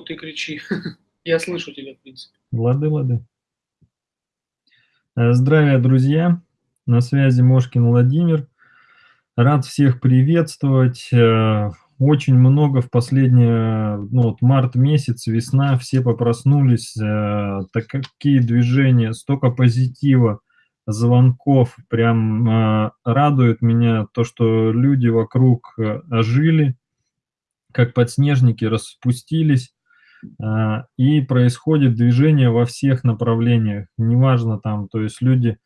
ты кричи. Я слышу тебя, в принципе. Лады, лады. Э, здравия, друзья! На связи Мошкин Владимир. Рад всех приветствовать. Э, очень много в последнее, ну вот март месяц, весна, все попроснулись, э, так какие движения, столько позитива, звонков, прям радует меня то, что люди вокруг ожили, как подснежники распустились, и происходит движение во всех направлениях, неважно там, то есть люди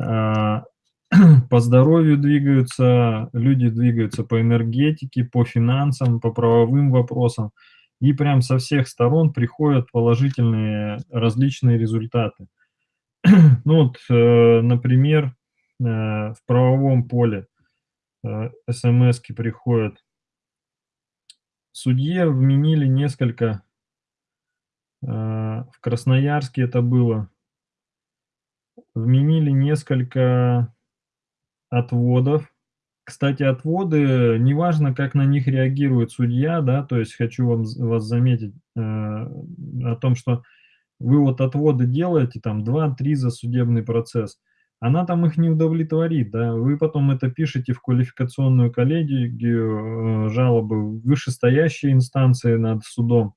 а, по здоровью двигаются, люди двигаются по энергетике, по финансам, по правовым вопросам, и прям со всех сторон приходят положительные различные результаты. Ну вот, э, например, э, в правовом поле э, смс приходят. Судье вменили несколько, а, в Красноярске это было, вменили несколько отводов. Кстати, отводы, неважно, как на них реагирует судья, да, то есть хочу вам, вас заметить э, о том, что вы вот отводы делаете, там 2-3 за судебный процесс, она там их не удовлетворит, да, вы потом это пишете в квалификационную коллегию, э, жалобы в вышестоящие инстанции над судом,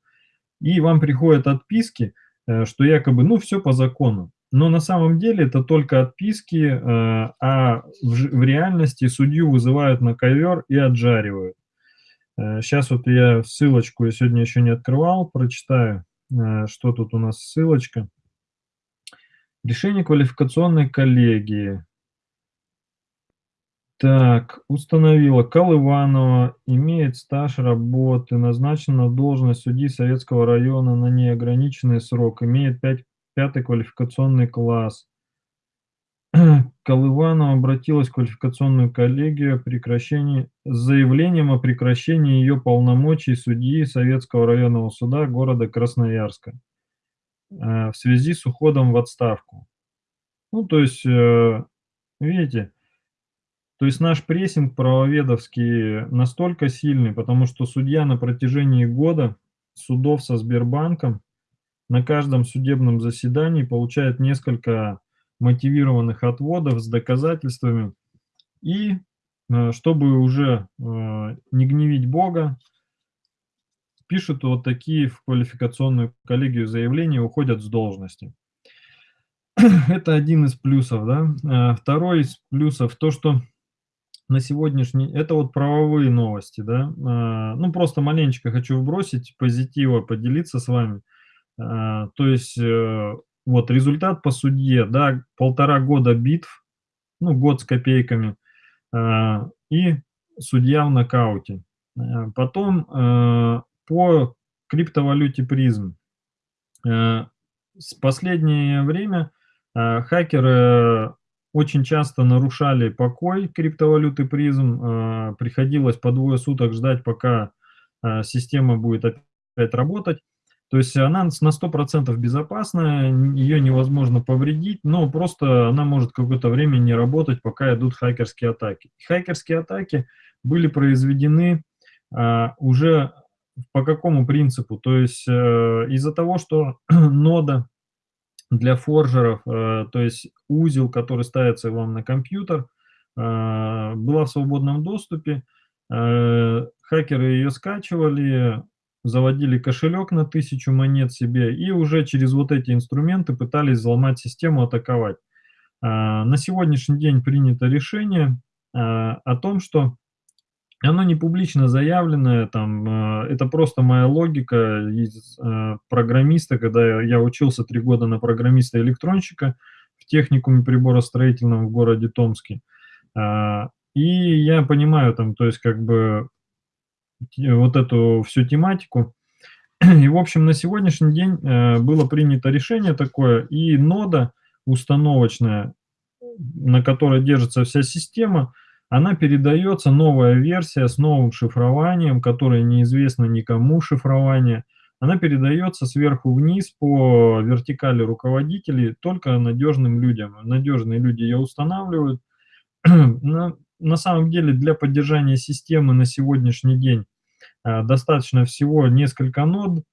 и вам приходят отписки, э, что якобы, ну, все по закону. Но на самом деле это только отписки, э, а в реальности судью вызывают на ковер и отжаривают. Сейчас вот я ссылочку, я сегодня еще не открывал, прочитаю, что тут у нас ссылочка. Решение квалификационной коллегии. Так, установила. Колыванова имеет стаж работы, назначена на должность судьи Советского района на неограниченный срок, имеет 5, пятый квалификационный класс. Колыванова обратилась в квалификационную коллегию о прекращении, с заявлением о прекращении ее полномочий судьи Советского районного суда города Красноярска. Э, в связи с уходом в отставку. Ну, то есть, э, видите, то есть наш прессинг правоведовский настолько сильный, потому что судья на протяжении года судов со Сбербанком на каждом судебном заседании получает несколько мотивированных отводов с доказательствами. И э, чтобы уже не гневить Бога, пишут вот такие в квалификационную коллегию заявления, уходят с должности. Это один из плюсов, да. А второй из плюсов то, что на сегодняшний... Это вот правовые новости, да. А, ну, просто маленечко хочу вбросить позитива, поделиться с вами. А, то есть, э, вот результат по судье, да, полтора года битв, ну, год с копейками, и судья в нокауте. Потом э, по криптовалюте призм. Э, с последнее время э, хакеры очень часто нарушали покой криптовалюты призм. Э, приходилось по двое суток ждать, пока система будет опять работать. То есть она на 100% безопасная, ее невозможно повредить, но просто она может какое-то время не работать, пока идут хакерские атаки. Хакерские атаки были произведены уже по какому принципу? То есть э, из-за того, что нода для форжеров, э, то есть узел, который ставится вам на компьютер, э, была в свободном доступе, э, хакеры ее скачивали, заводили кошелек на тысячу монет себе и уже через вот эти инструменты пытались взломать систему, атаковать. На сегодняшний день принято решение о том, что оно не публично заявленное, там, э, это просто моя логика из э, программиста, когда я учился три года на программиста-электронщика в техникуме приборостроительном в городе Томске. А, и я понимаю там, то есть как бы вот эту всю тематику. И, в общем, на сегодняшний день э, было принято решение такое, и нода установочная, на которой держится вся система, она передается, новая версия с новым шифрованием, которое неизвестно никому шифрование, она передается сверху вниз по вертикали руководителей только надежным людям. Надежные люди ее устанавливают. На, на самом деле для поддержания системы на сегодняшний день а, достаточно всего несколько нод,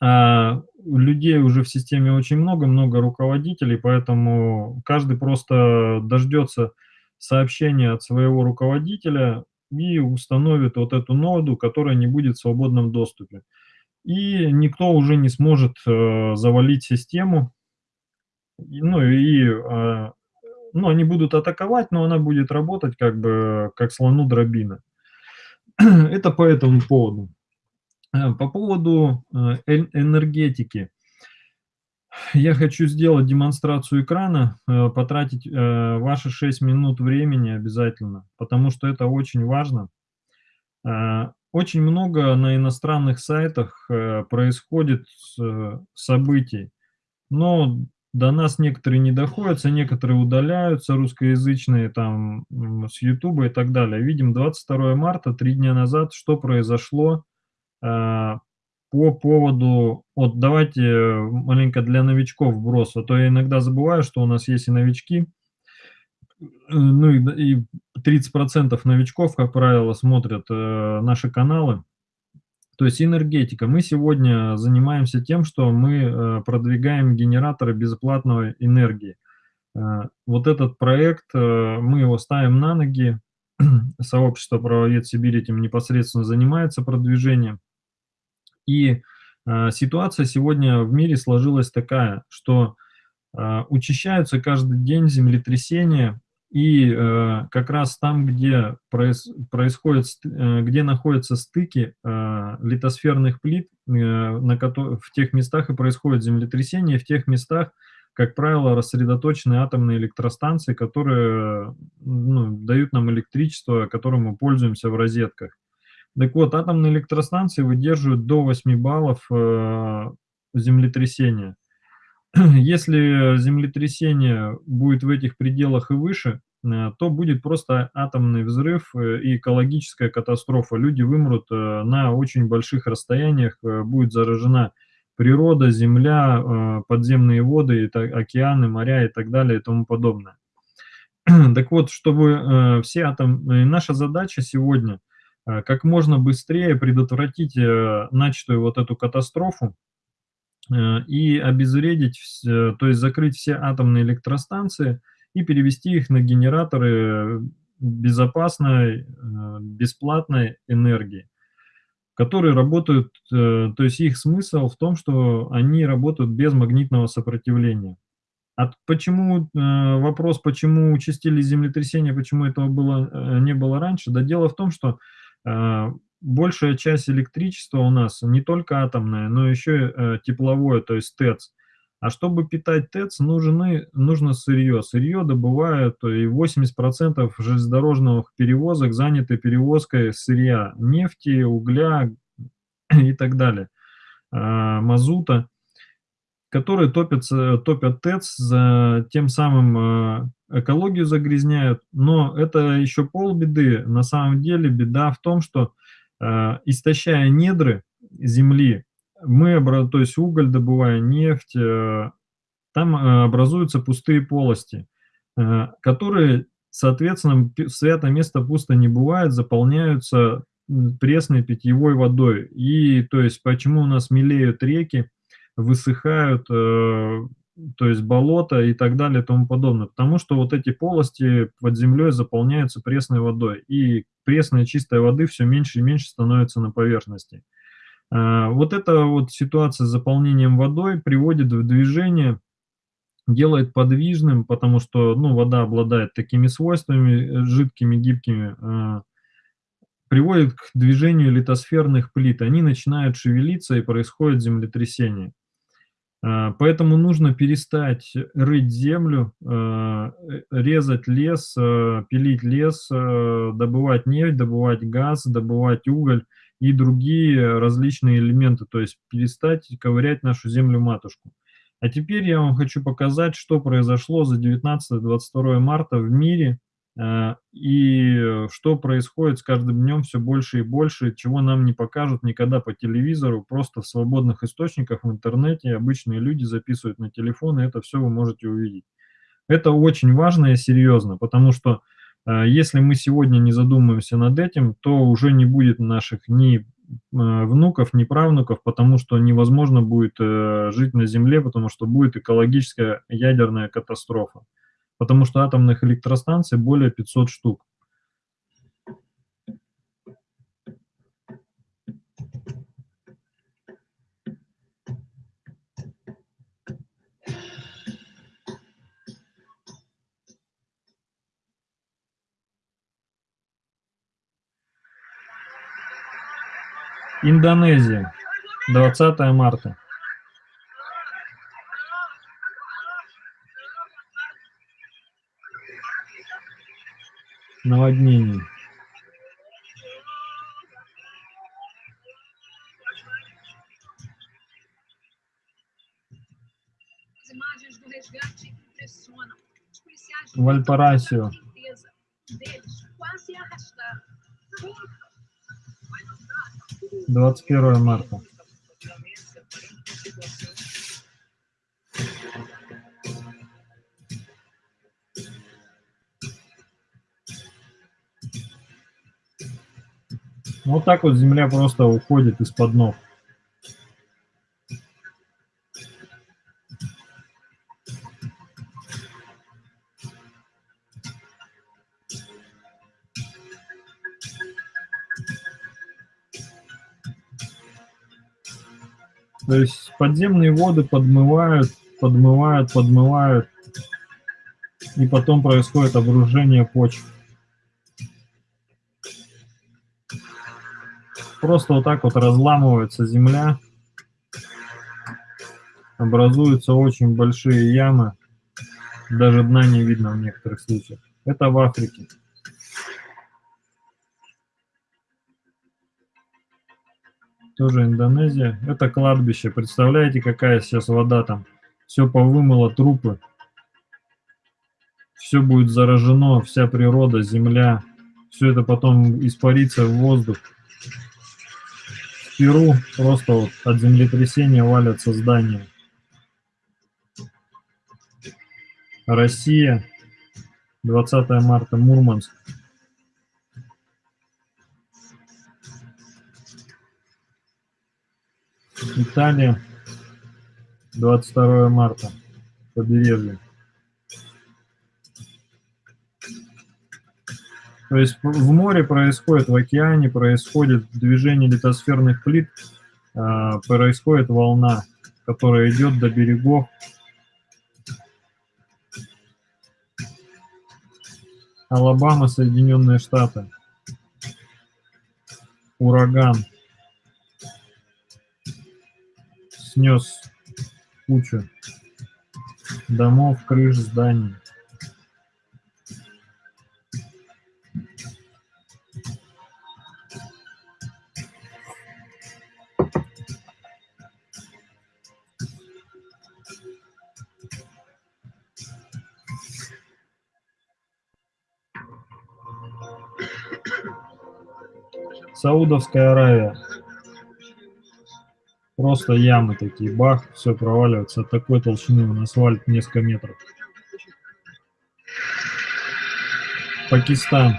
А людей уже в системе очень много, много руководителей, поэтому каждый просто дождется сообщения от своего руководителя и установит вот эту ноду, которая не будет в свободном доступе. И никто уже не сможет э, завалить систему. Ну и э, ну, они будут атаковать, но она будет работать как бы как слону дробина. Это по этому поводу. Э, по поводу э, энергетики. Я хочу сделать демонстрацию экрана, э, потратить ваши 6 минут времени обязательно, потому что это очень важно. Очень много на иностранных сайтах происходит событий, но до нас некоторые не доходятся, некоторые удаляются, русскоязычные, там, с Ютуба и так далее. Видим 22 марта, три дня назад, что произошло по поводу, вот давайте маленько для новичков вброс, а то я иногда забываю, что у нас есть и новички, ну и, и 30% новичков, как правило, смотрят э, наши каналы, то есть энергетика. Мы сегодня занимаемся тем, что мы э, продвигаем генераторы безоплатной энергии. Э, вот этот проект, э, мы его ставим на ноги, сообщество правовед Сибирь этим непосредственно занимается продвижением. И ситуация сегодня в мире сложилась такая, что учащаются каждый день землетрясения, и э, как раз там, где проис, происходит, э, где находятся стыки э, литосферных плит, э, на в тех местах и происходит землетрясение, в тех местах, как правило, рассредоточены атомные электростанции, которые ну, дают нам электричество, которым мы пользуемся в розетках. Так вот, атомные электростанции выдерживают до 8 баллов э, землетрясения. Если землетрясение будет в этих пределах и выше, э, то будет просто атомный взрыв э, и экологическая катастрофа. Люди вымрут э, на очень больших расстояниях, будет заражена природа, земля, подземные воды, океаны, моря и так далее и тому подобное. Так вот, чтобы все атомы... Наша задача сегодня как можно быстрее предотвратить начатую вот эту катастрофу, Э, и обезвредить, то есть закрыть все атомные электростанции и перевести их на генераторы безопасной, э, бесплатной энергии, которые работают, э, то есть их смысл в том, что они работают без магнитного сопротивления. А почему, вопрос, почему участились землетрясения, почему этого было, не было раньше, да дело в том, что большая часть электричества у нас не только атомная, но еще э, тепловое, то есть ТЭЦ. А чтобы питать ТЭЦ, нужны, нужно сырье. Сырье добывают, и 80% железнодорожных перевозок заняты перевозкой сырья, нефти, угля и так далее, а, мазута, которые топятся, топят ТЭЦ, тем самым а, экологию загрязняют. Но это еще полбеды. На самом деле беда в том, что Э, истощая недры земли, мы, то есть уголь добывая, нефть, э, там э, образуются пустые полости, которые, соответственно, свято место пусто не бывает, заполняются пресной питьевой водой. И то есть почему у нас мелеют реки, высыхают, то есть болото и так далее и тому подобное. Потому что вот эти полости под землей заполняются пресной водой, и пресной чистой воды все меньше и меньше становится на поверхности. А, вот эта вот ситуация с заполнением водой приводит в движение, делает подвижным, потому что ну, вода обладает такими свойствами, жидкими, гибкими, а, приводит к движению литосферных плит. Они начинают шевелиться и происходит землетрясение. А, поэтому нужно перестать рыть землю, а, э, резать лес, а, пилить лес, добывать нефть, добывать газ, добывать уголь и другие различные элементы, то есть перестать ковырять нашу землю-матушку. А теперь я вам хочу показать, что произошло за 19-22 марта в мире и что происходит с каждым днем все больше и больше, чего нам не покажут никогда по телевизору, просто в свободных источниках в интернете обычные люди записывают на телефон, и это все вы можете увидеть. Это очень важно и серьезно, потому что э, если мы сегодня не задумаемся над этим, то уже не будет наших ни внуков, ни правнуков, потому что невозможно будет э, жить на Земле, потому что будет экологическая ядерная катастрофа. Потому что атомных электростанций более 500 штук. Индонезия, 20 марта. Наводнение. Вальпарасио. 21 марта. Так вот земля просто уходит из-под ног. То есть подземные воды подмывают, подмывают, подмывают, и потом происходит обружение почв. Просто вот так вот разламывается земля, образуются очень большие ямы, даже дна не видно в некоторых случаях. Это в Африке. тоже Индонезия. Это кладбище. Представляете, какая сейчас вода там? Все повымыло трупы. Все будет заражено, вся природа, земля. Все это потом испарится в воздух. Перу просто вот от землетрясения валятся здания. Россия, 20 марта, Мурманск. Италия, 22 марта, побережье. То есть в море происходит, в океане происходит движение литосферных плит, а, происходит волна, которая идет до берегов. Алабама, Соединенные Штаты. Ураган. снес кучу домов, крыш, зданий. Саудовская Аравия. Просто ямы такие, бах, все проваливается. От такой толщины на асфальт несколько метров. Пакистан.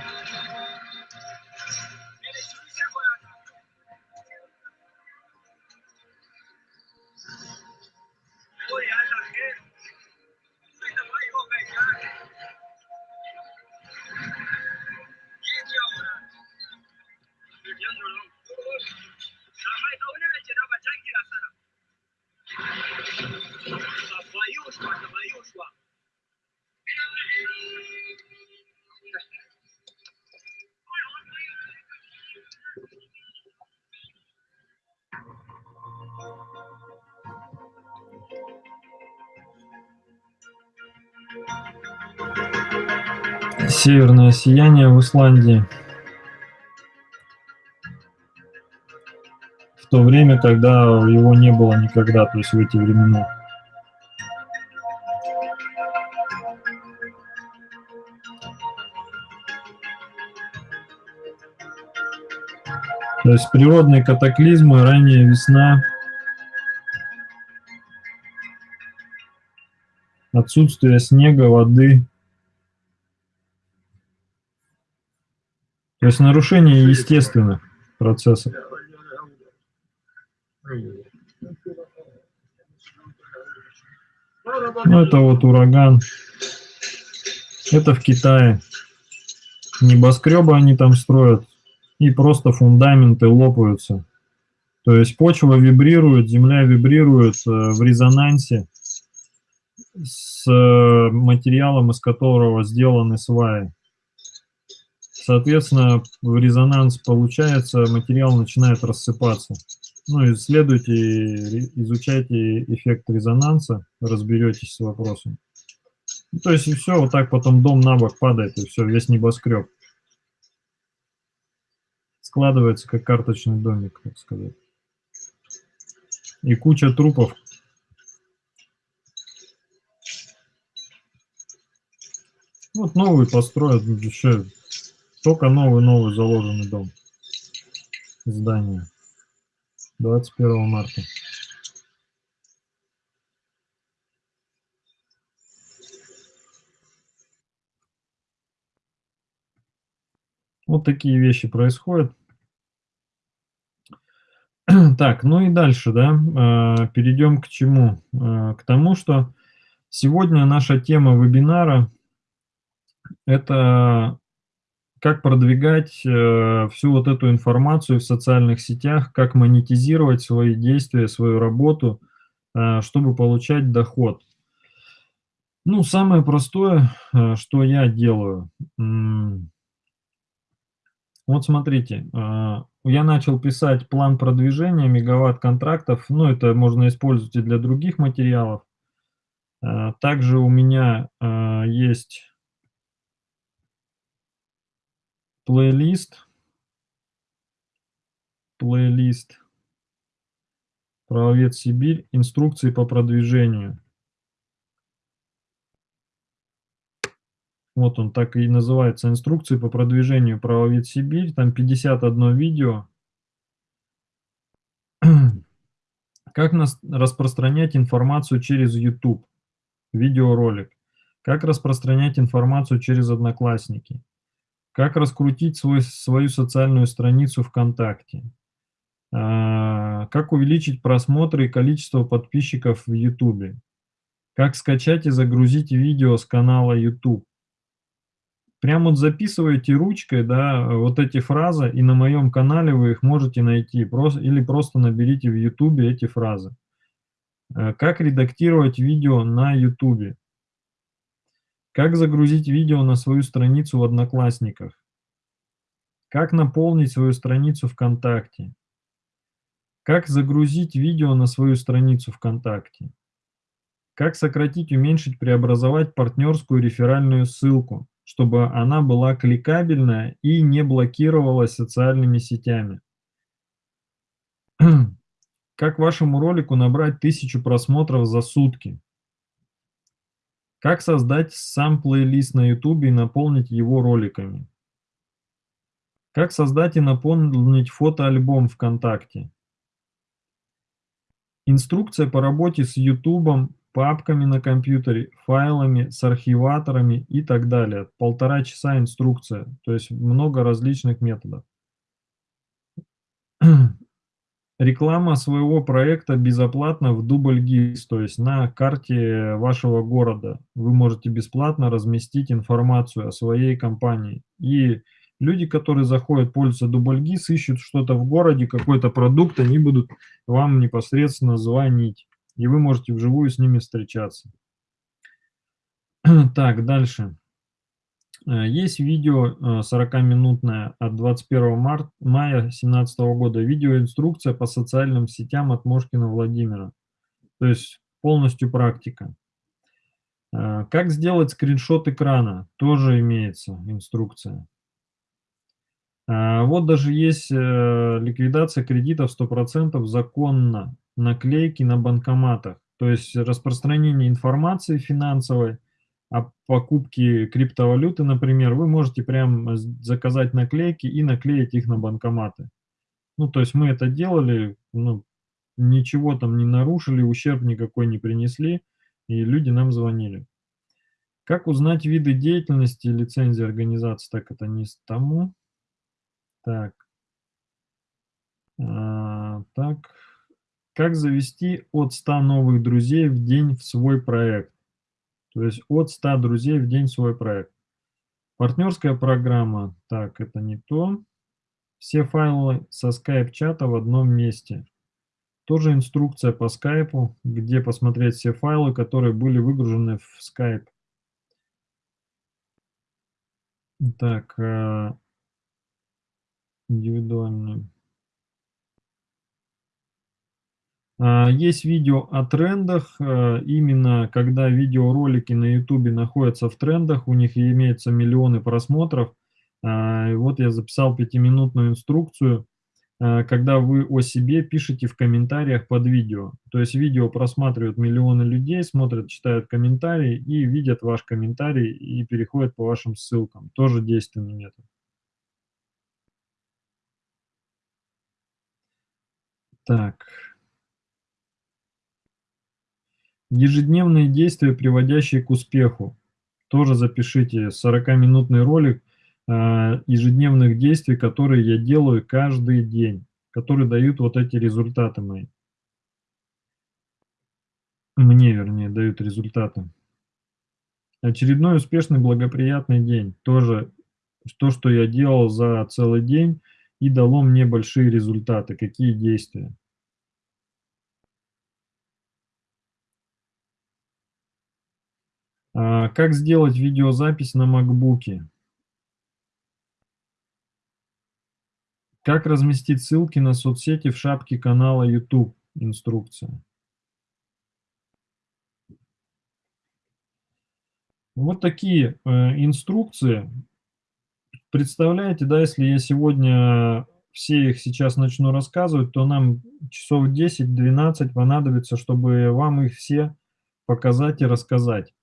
Сияние в Исландии. В то время, когда его не было никогда, то есть в эти времена. То есть природные катаклизмы, ранняя весна, отсутствие снега, воды, То есть нарушение естественных процессов. Ну, это вот ураган. Это в Китае. Небоскребы они там строят, и просто фундаменты лопаются. То есть почва вибрирует, земля вибрирует э, в резонансе с э, материалом, из которого сделаны сваи. Соответственно, в резонанс получается, материал начинает рассыпаться. Ну, исследуйте, изучайте эффект резонанса, разберетесь с вопросом. Ну, то есть и все, вот так потом дом на бок падает, и все, весь небоскреб. Складывается как карточный домик, так сказать. И куча трупов. Вот новый построят, еще только новый-новый заложенный дом. Здание. 21 марта. Вот такие вещи происходят. Так, ну и дальше, да, а, перейдем к чему? А, к тому, что сегодня наша тема вебинара – это как продвигать э, всю вот эту информацию в социальных сетях, как монетизировать свои действия, свою работу, а, чтобы получать доход. Ну, самое простое, что я делаю – вот смотрите, а, я начал писать план продвижения мегаватт контрактов, ну это можно использовать и для других материалов. А, также у меня а, есть плейлист, плейлист «Правовед Сибирь. Инструкции по продвижению». Вот он так и называется «Инструкции по продвижению правовед Сибирь». Там 51 видео. Как нас распространять информацию через YouTube. Видеоролик. Как распространять информацию через Одноклассники. Как раскрутить свой, свою социальную страницу ВКонтакте. А, как увеличить просмотры и количество подписчиков в YouTube. Как скачать и загрузить видео с канала YouTube Прям вот записываете ручкой, да, вот эти фразы, и на моем канале вы их можете найти, просто, или просто наберите в YouTube эти фразы. Э, как редактировать видео на YouTube? Как загрузить видео на свою страницу в Одноклассниках? Как наполнить свою страницу ВКонтакте? Как загрузить видео на свою страницу ВКонтакте? Как сократить, уменьшить, преобразовать партнерскую реферальную ссылку? чтобы она была кликабельная и не блокировалась социальными сетями. Как вашему ролику набрать тысячу просмотров за сутки? Как создать сам плейлист на YouTube и наполнить его роликами? Как создать и наполнить фотоальбом ВКонтакте? Инструкция по работе с YouTube папками на компьютере, файлами, с архиваторами и так далее. Полтора часа инструкция, то есть много различных методов. Реклама своего проекта безоплатно в дубль-гиз, то есть на карте вашего города. Вы можете бесплатно разместить информацию о своей компании. И люди, которые заходят, пользуются дубль-гиз, ищут что-то в городе, какой-то продукт, они будут вам непосредственно звонить и вы можете вживую с ними встречаться. Так, дальше. Э, есть видео 40-минутное э, от 21 марта, мая 2017 года. Видеоинструкция по социальным сетям от Мошкина Владимира. То есть полностью практика. Э, как сделать скриншот экрана? Тоже имеется инструкция. Вот даже есть ликвидация кредитов 100% законно наклейки на банкоматах. То есть распространение информации финансовой о покупке криптовалюты, например, вы можете прям заказать наклейки и наклеить их на банкоматы. Ну, то есть мы это делали, ну, ничего там не нарушили, ущерб никакой не принесли, и люди нам звонили. Как узнать виды деятельности лицензии организации? Так, это не с тому. Так. А, так. Как завести от 100 новых друзей в день в свой проект? То есть от 100 друзей в день свой проект. Партнерская программа. Так, это не то. Все файлы со скайп-чата в одном месте. Тоже инструкция по скайпу, где посмотреть все файлы, которые были выгружены в скайп. Так, э, индивидуальный. А, есть видео о трендах, э, именно когда видеоролики на ютубе находятся в трендах, у них имеются миллионы просмотров. А, вот я записал пятиминутную инструкцию, э, когда вы о себе пишете в комментариях под видео. То есть видео просматривают миллионы людей, смотрят, читают комментарии и видят ваш комментарий и переходят по вашим ссылкам. Тоже действенный метод. Так. Ежедневные действия, приводящие к успеху. Тоже запишите 40-минутный ролик э, ежедневных действий, которые я делаю каждый день, которые дают вот эти результаты мои. Мне, вернее, дают результаты. Очередной успешный, благоприятный день. Тоже то, что я делал за целый день и дало мне большие результаты. Какие действия? А, как сделать видеозапись на макбуке? Как разместить ссылки на соцсети в шапке канала YouTube? Инструкция. Вот такие э, инструкции. Представляете, да, если я сегодня все их сейчас начну рассказывать, то нам часов 10-12 понадобится, чтобы вам их все показать и рассказать.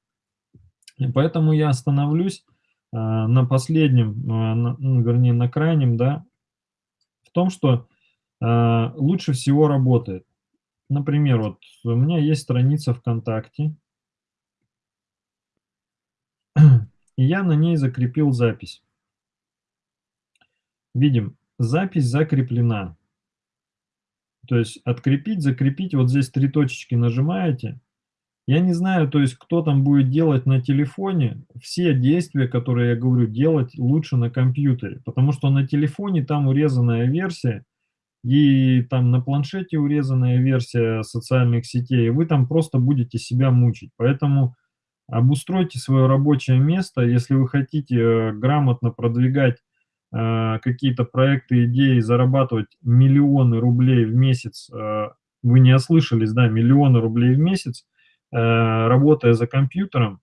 И поэтому я остановлюсь э, на последнем, э, на, ну, вернее, на крайнем, да, в том, что э, лучше всего работает. Например, вот у меня есть страница ВКонтакте, и я на ней закрепил запись. Видим, запись закреплена. То есть открепить, закрепить, вот здесь три точечки нажимаете, я не знаю, то есть кто там будет делать на телефоне, все действия, которые я говорю, делать лучше на компьютере, потому что на телефоне там урезанная версия, и там на планшете урезанная версия социальных сетей, и вы там просто будете себя мучить. Поэтому обустройте свое рабочее место, если вы хотите э, грамотно продвигать э, какие-то проекты, идеи, зарабатывать миллионы рублей в месяц, э, вы не ослышались, да, миллионы рублей в месяц, работая за компьютером,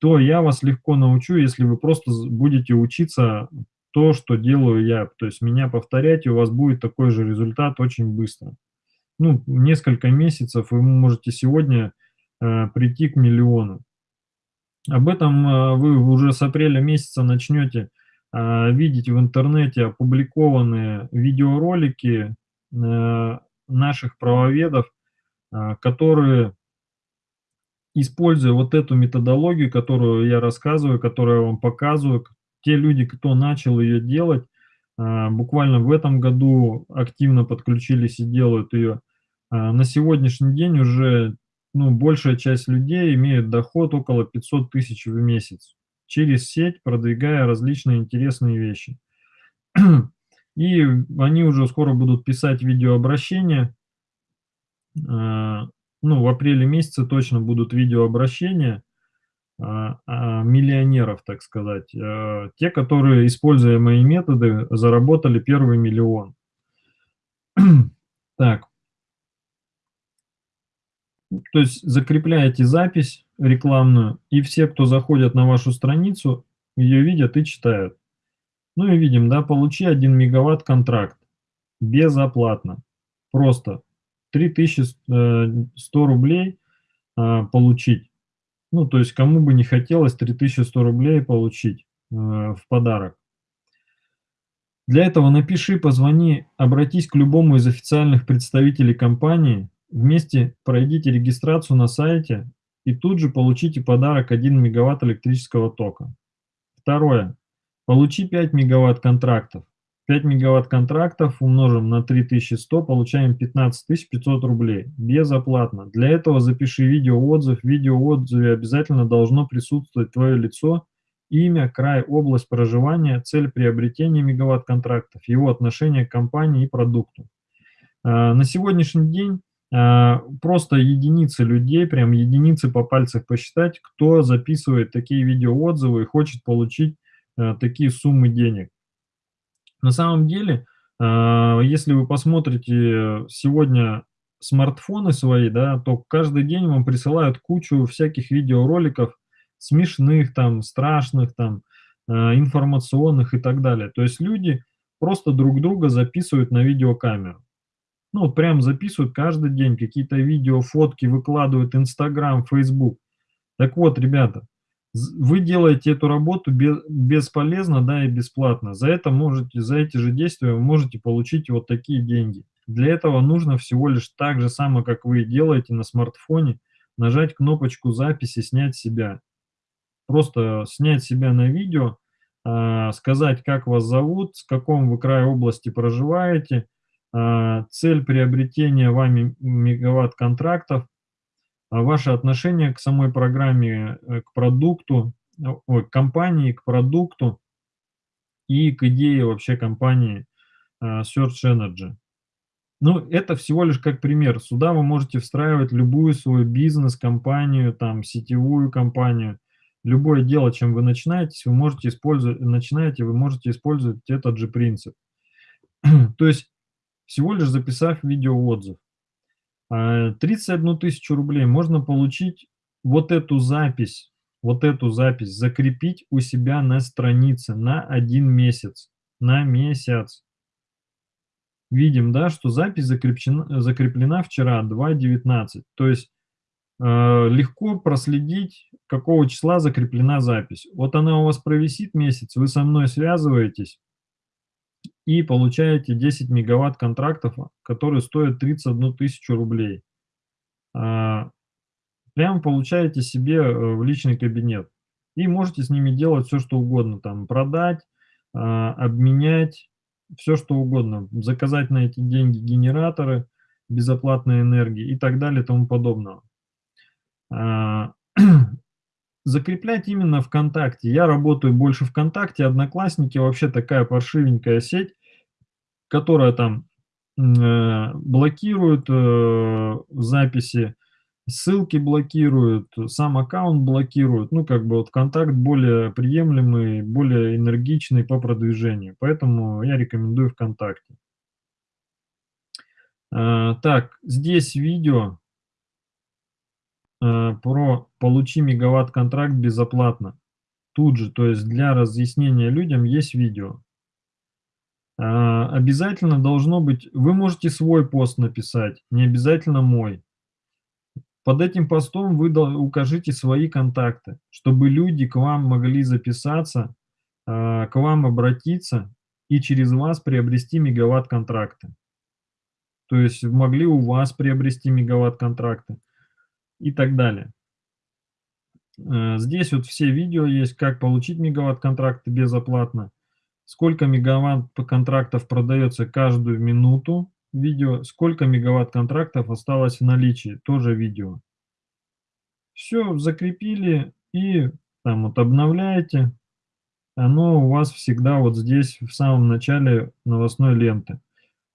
то я вас легко научу, если вы просто будете учиться то, что делаю я. То есть меня повторять, и у вас будет такой же результат очень быстро. Ну, несколько месяцев вы можете сегодня э, прийти к миллиону. Об этом э, вы уже с апреля месяца начнете э, видеть в интернете опубликованные видеоролики э, наших правоведов, э, которые используя вот эту методологию, которую я рассказываю, которую я вам показываю, те люди, кто начал ее делать, а, буквально в этом году активно подключились и делают ее, а, на сегодняшний день уже ну, большая часть людей имеют доход около 500 тысяч в месяц через сеть, продвигая различные интересные вещи. И они уже скоро будут писать видеообращения, а, ну, в апреле месяце точно будут видеообращения а, а, миллионеров, так сказать. А, те, которые, используя мои методы, заработали первый миллион. так. То есть закрепляете запись рекламную, и все, кто заходят на вашу страницу, ее видят и читают. Ну и видим, да, получи 1 мегаватт контракт безоплатно. Просто 3100 рублей а, получить. Ну, то есть кому бы не хотелось 3100 рублей получить а, в подарок. Для этого напиши, позвони, обратись к любому из официальных представителей компании, вместе пройдите регистрацию на сайте и тут же получите подарок 1 мегаватт электрического тока. Второе. Получи 5 мегаватт контрактов. 5 мегаватт контрактов умножим на 3100, получаем 15 500 рублей. Безоплатно. Для этого запиши видеоотзыв. В видеоотзыве обязательно должно присутствовать твое лицо, имя, край, область проживания, цель приобретения мегаватт контрактов, его отношение к компании и продукту. А, на сегодняшний день а, просто единицы людей, прям единицы по пальцах посчитать, кто записывает такие видеоотзывы и хочет получить а, такие суммы денег. На самом деле, а, если вы посмотрите сегодня смартфоны свои, да, то каждый день вам присылают кучу всяких видеороликов, смешных, там, страшных, там, а, информационных и так далее. То есть люди просто друг друга записывают на видеокамеру. Ну, вот прям записывают каждый день какие-то видео, фотки, выкладывают Инстаграм, Фейсбук. Так вот, ребята, вы делаете эту работу бесполезно, да, и бесплатно. За это можете, за эти же действия вы можете получить вот такие деньги. Для этого нужно всего лишь так же самое, как вы делаете на смартфоне, нажать кнопочку записи, снять себя. Просто снять себя на видео, э, сказать, как вас зовут, с каком вы крае области проживаете, э, цель приобретения вами мегаватт контрактов, а ваше отношение к самой программе, э, к продукту, ой, к компании, к продукту и к идее вообще компании э, Search Energy. Ну, это всего лишь как пример. Сюда вы можете встраивать любую свою бизнес-компанию, там, сетевую компанию, любое дело, чем вы начинаете, вы можете использовать, начинаете, вы можете использовать этот же принцип. То есть, всего лишь записав видеоотзыв. 31 а, тысячу рублей можно получить вот эту запись, вот эту запись закрепить у себя на странице на один месяц, на месяц. Видим, да, что запись закреплена, закреплена вчера, 2.19. То есть э, легко проследить, какого числа закреплена запись. Вот она у вас провисит месяц, вы со мной связываетесь, и получаете 10 мегаватт контрактов, которые стоят 31 тысячу рублей. А, прямо получаете себе э, в личный кабинет. И можете с ними делать все, что угодно. Там продать, а, обменять, все, что угодно. Заказать на эти деньги генераторы безоплатной энергии и так далее и тому подобного. Закреплять именно ВКонтакте. Я работаю больше ВКонтакте, Одноклассники вообще такая паршивенькая сеть, которая там э, блокирует э, записи, ссылки блокируют, сам аккаунт блокируют. Ну, как бы вот контакт более приемлемый, более энергичный по продвижению. Поэтому я рекомендую ВКонтакте. Э, так, здесь видео про «Получи мегаватт-контракт безоплатно». Тут же, то есть для разъяснения людям есть видео. А, обязательно должно быть, вы можете свой пост написать, не обязательно мой. Под этим постом вы укажите свои контакты, чтобы люди к вам могли записаться, а, к вам обратиться и через вас приобрести мегаватт контракты. То есть могли у вас приобрести мегаватт контракты и так далее. А, здесь вот все видео есть, как получить мегаватт контракты безоплатно сколько мегаватт контрактов продается каждую минуту, видео, сколько мегаватт контрактов осталось в наличии, тоже видео. Все, закрепили и там вот обновляете, оно у вас всегда вот здесь в самом начале новостной ленты.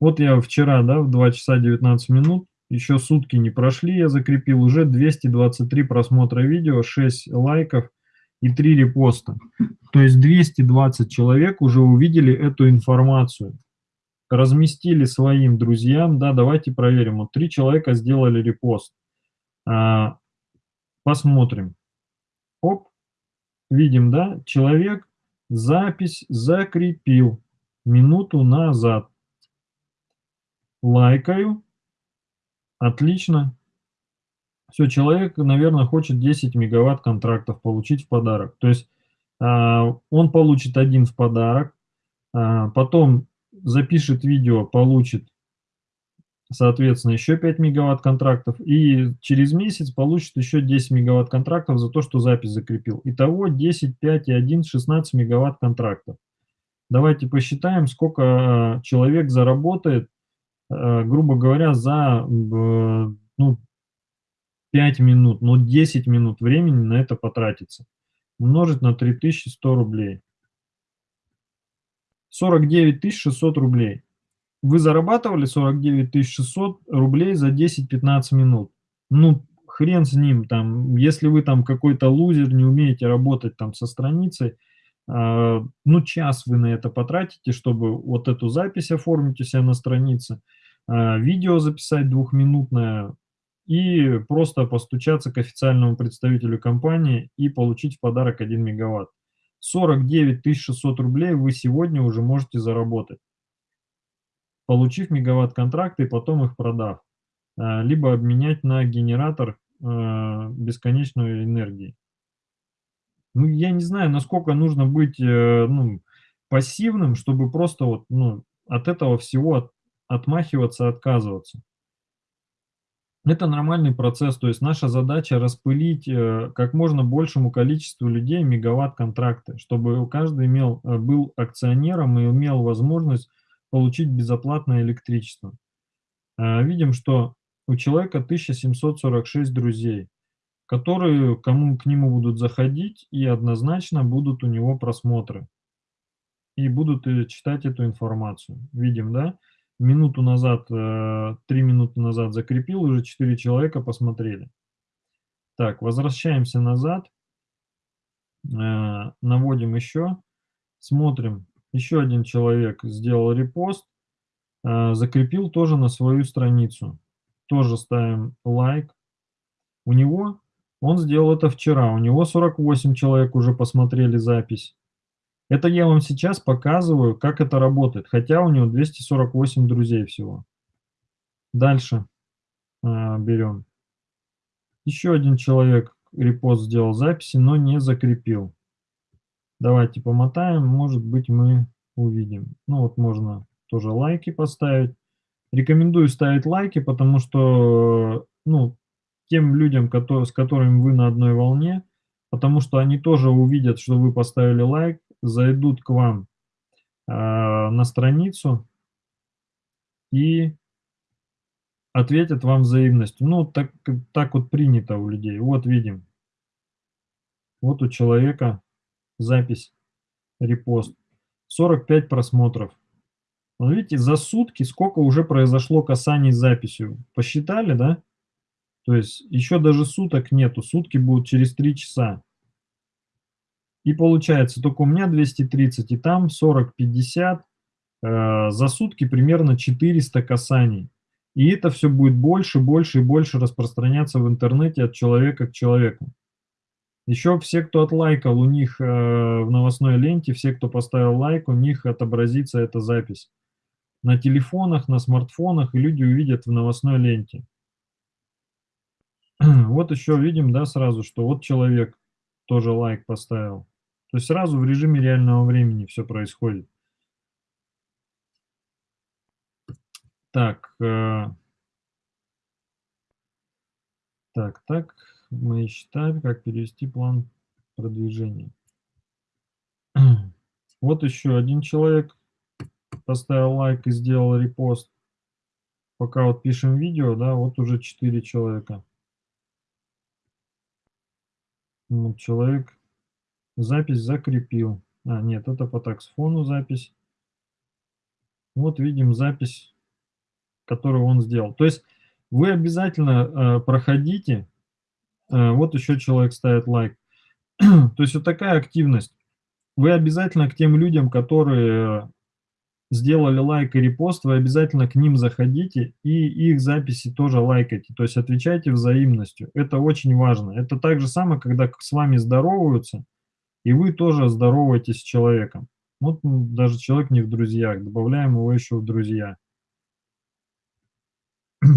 Вот я вчера, да, в 2 часа 19 минут, еще сутки не прошли, я закрепил уже 223 просмотра видео, 6 лайков, и 3 репоста. То есть 220 человек уже увидели эту информацию, разместили своим друзьям, да, давайте проверим. Вот 3 человека сделали репост. А, посмотрим. Оп, видим, да, человек запись закрепил минуту назад. Лайкаю. Отлично. Все, человек, наверное, хочет 10 мегаватт контрактов получить в подарок. То есть а, он получит один в подарок, а, потом запишет видео, получит, соответственно, еще 5 мегаватт контрактов, и через месяц получит еще 10 мегаватт контрактов за то, что запись закрепил. Итого 10, 5 и 1, 16 мегаватт контрактов. Давайте посчитаем, сколько человек заработает, грубо говоря, за, ну 5 минут, ну 10 минут времени на это потратится. Умножить на 3100 рублей. 49 600 рублей. Вы зарабатывали 49 600 рублей за 10-15 минут. Ну, хрен с ним, там, если вы там какой-то лузер, не умеете работать там со страницей, ну, час вы на это потратите, чтобы вот эту запись оформить у себя на странице, а, видео записать двухминутное и просто постучаться к официальному представителю компании и получить в подарок 1 мегаватт. 49 600 рублей вы сегодня уже можете заработать, получив мегаватт-контракты и потом их продав, а, либо обменять на генератор бесконечной энергии. Ну, я не знаю, насколько нужно быть, э, ну, пассивным, чтобы просто вот, ну, от этого всего от отмахиваться, отказываться. Это нормальный процесс, то есть наша задача распылить, э, как можно большему количеству людей мегаватт-контракты, чтобы каждый имел, э, был акционером и имел возможность получить безоплатное электричество. Видим, что у человека 1746 друзей которые кому к нему будут заходить, и однозначно будут у него просмотры. И будут э, читать эту информацию. Видим, да? Минуту назад, э, 3 минуты назад закрепил, уже 4 человека посмотрели. Так, возвращаемся назад. Э, наводим еще. Смотрим. Еще один человек сделал репост. Закрепил тоже на свою страницу. Тоже ставим лайк. У него он сделал это вчера, у него 48 человек уже посмотрели запись. Это я вам сейчас показываю, как это работает, хотя у него 248 друзей всего. Дальше а, берем. Еще один человек репост сделал записи, но не закрепил. Давайте помотаем, может быть мы увидим. Ну вот можно тоже лайки поставить. Рекомендую ставить лайки, потому что ну, тем людям, с которыми вы на одной волне, потому что они тоже увидят, что вы поставили лайк, зайдут к вам э, на страницу и ответят вам взаимностью. Ну, так, так вот принято у людей. Вот видим. Вот у человека запись, репост. 45 просмотров. Вот видите, за сутки сколько уже произошло касаний с записью. Посчитали, да? То есть еще даже суток нету, сутки будут через 3 часа. И получается, только у меня 230, и там 40-50, э, за сутки примерно 400 касаний. И это все будет больше, больше и больше распространяться в интернете от человека к человеку. Еще все, кто отлайкал, у них э, в новостной ленте, все, кто поставил лайк, у них отобразится эта запись. На телефонах, на смартфонах, и люди увидят в новостной ленте. Вот еще видим, да, сразу, что вот человек тоже лайк поставил. То есть сразу в режиме реального времени все происходит. Так, э, так, так, мы считаем, как перевести план продвижения. Вот еще один человек поставил лайк и сделал репост. Пока вот пишем видео, да, вот уже 4 человека. Ну, человек запись закрепил. А, нет, это по таксфону запись. Вот видим запись, которую он сделал. То есть вы обязательно э, проходите. Э, вот еще человек ставит лайк. То есть вот такая активность. Вы обязательно к тем людям, которые сделали лайк и репост, вы обязательно к ним заходите и их записи тоже лайкайте, то есть отвечайте взаимностью. Это очень важно. Это так же самое, когда с вами здороваются, и вы тоже здороваетесь с человеком. Вот даже человек не в друзьях, добавляем его еще в друзья.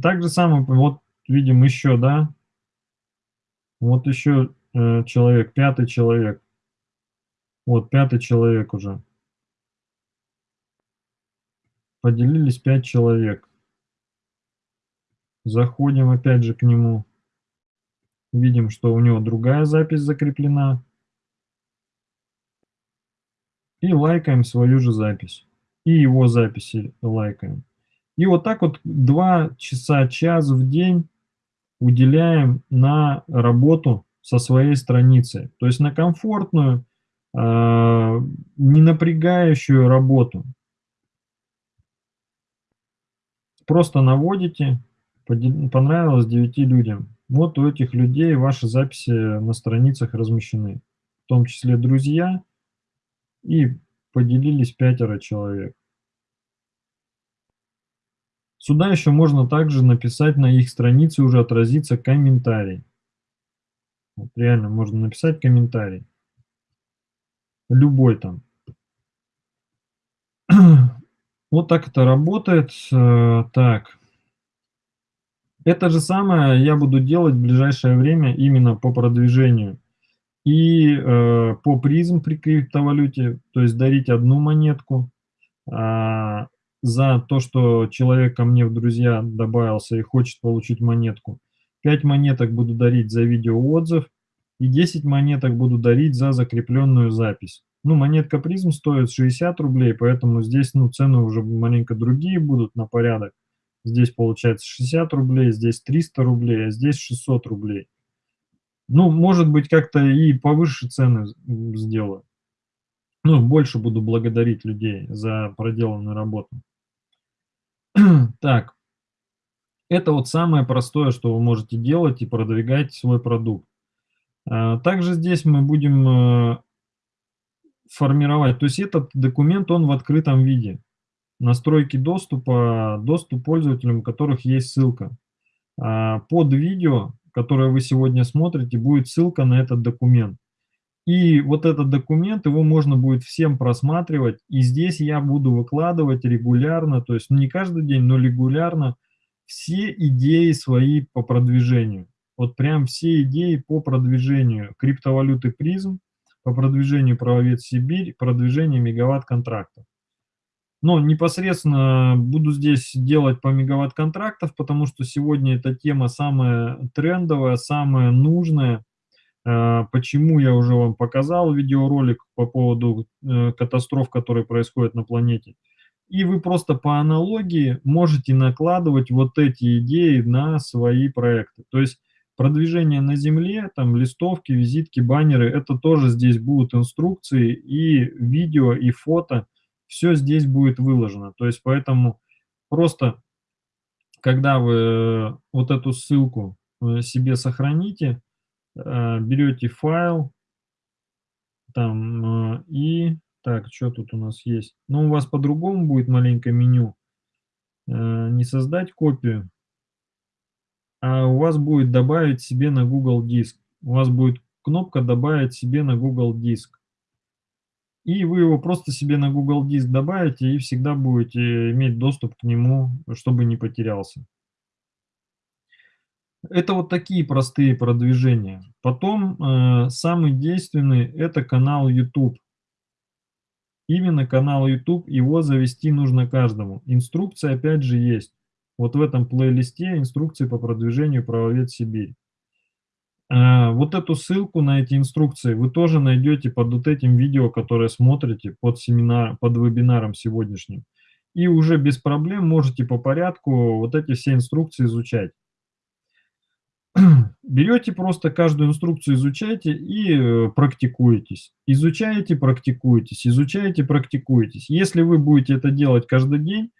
Так же самое, вот видим еще, да, вот еще э, человек, пятый человек, вот пятый человек уже. Поделились 5 человек. Заходим опять же к нему. Видим, что у него другая запись закреплена. И лайкаем свою же запись. И его записи лайкаем. И вот так вот 2 часа, час в день уделяем на работу со своей страницей. То есть на комфортную, а, не напрягающую работу. Просто наводите, понравилось 9 людям. Вот у этих людей ваши записи на страницах размещены, в том числе друзья, и поделились пятеро человек. Сюда еще можно также написать на их странице, уже отразится комментарий. Вот реально можно написать комментарий. Любой там. Вот так это работает. Э, так. Это же самое я буду делать в ближайшее время именно по продвижению. И э, по призм при криптовалюте, то есть дарить одну монетку э, за то, что человек ко мне в друзья добавился и хочет получить монетку. 5 монеток буду дарить за видеоотзыв и 10 монеток буду дарить за закрепленную запись. Ну, монетка призм стоит 60 рублей, поэтому здесь ну, цены уже маленько другие будут на порядок. Здесь получается 60 рублей, здесь 300 рублей, а здесь 600 рублей. Ну, может быть, как-то и повыше цены сделаю. Ну, больше буду благодарить людей за проделанную работу. Так, это вот самое простое, что вы можете делать и продвигать свой продукт. А, также здесь мы будем э, формировать, то есть этот документ, он в открытом виде настройки доступа, доступ пользователям, у которых есть ссылка. А, под видео, которое вы сегодня смотрите, будет ссылка на этот документ. И вот этот документ, его можно будет всем просматривать. И здесь я буду выкладывать регулярно, то есть не каждый день, но регулярно все идеи свои по продвижению. Вот прям все идеи по продвижению криптовалюты призм, по продвижению правовед Сибирь, продвижению мегаватт-контрактов. Но непосредственно буду здесь делать по мегаватт контрактов, потому что сегодня эта тема самая трендовая, самая нужная. А, почему я уже вам показал видеоролик по поводу э, катастроф, которые происходят на планете. И вы просто по аналогии можете накладывать вот эти идеи на свои проекты. То есть продвижение на Земле, там листовки, визитки, баннеры, это тоже здесь будут инструкции и видео, и фото, все здесь будет выложено. То есть поэтому просто, когда вы э, вот эту ссылку э, себе сохраните, э, берете файл, там, и, так, что тут у нас есть? Ну, у вас по-другому будет маленькое меню. Не создать копию, а у вас будет добавить себе на Google Диск. У вас будет кнопка «Добавить себе на Google Диск» и вы его просто себе на Google Диск добавите и всегда будете иметь доступ к нему, чтобы не потерялся. Это вот такие простые продвижения. Потом э, самый действенный это канал YouTube. Именно канал YouTube, его завести нужно каждому. Инструкция опять же есть. Вот в этом плейлисте инструкции по продвижению правовед Сибирь. А, вот эту ссылку на эти инструкции вы тоже найдете под вот этим видео, которое смотрите, под, семинар, под вебинаром сегодняшним. И уже без проблем можете по порядку вот эти все инструкции изучать. Берете просто каждую инструкцию, изучайте и э, практикуетесь. Изучаете, практикуетесь, изучаете, практикуетесь. Если вы будете это делать каждый день,